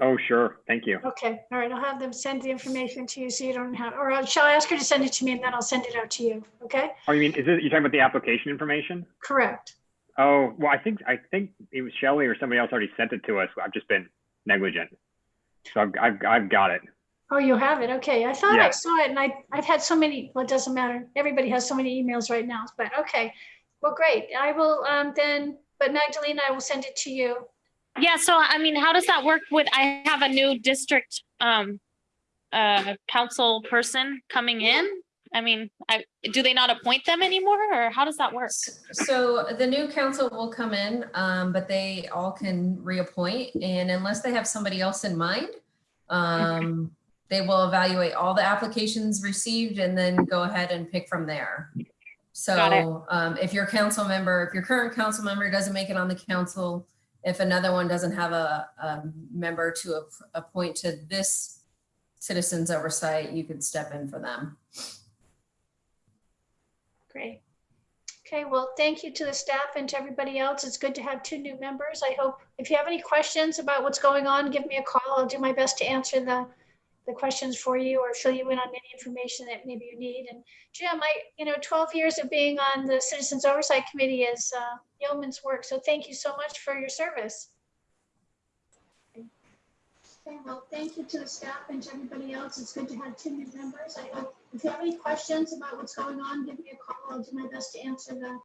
Oh, sure. Thank you. Okay, all right, I'll have them send the information to you so you don't have, or I'll- shall I ask her to send it to me and then I'll send it out to you, okay? Oh, you mean, is it, you're talking about the application information? Correct. Oh, well, I think, I think it was Shelley or somebody else already sent it to us. I've just been negligent. So I've, I've, I've got it. Oh, you have it. Okay. I thought I Yeah. saw it and I, I've had so many, well, it doesn't matter. Everybody has so many emails right now, but okay. Well, great. I will um, then, but Magdalena, I will send it to you. Yeah, so I mean, how does that work with, I have a new district um uh council person coming in? I mean, I, do they not appoint them anymore or how does that work? So the new council will come in, um, but they all can reappoint and unless they have somebody else in mind, um, they will evaluate all the applications received and then go ahead and pick from there. So, um, if your council member, if your current council member doesn't make it on the council, if another one doesn't have a, a member to ap- appoint to this citizens oversight, you could step in for them. Great. Okay, well, thank you to the staff and to everybody else. It's good to have two new members. I hope, if you have any questions about what's going on, give me a call. I'll do my best to answer the, the questions for you or fill you in on any information that maybe you need. And Jim, I, you know, 12 years of being on the Citizens Oversight Committee is uh, yeoman's work. So thank you so much for your service. Okay, well, thank you to the staff and to everybody else. It's good to have two new members. I hope, if you have any questions about what's going on, give me a call. I'll do my best to answer the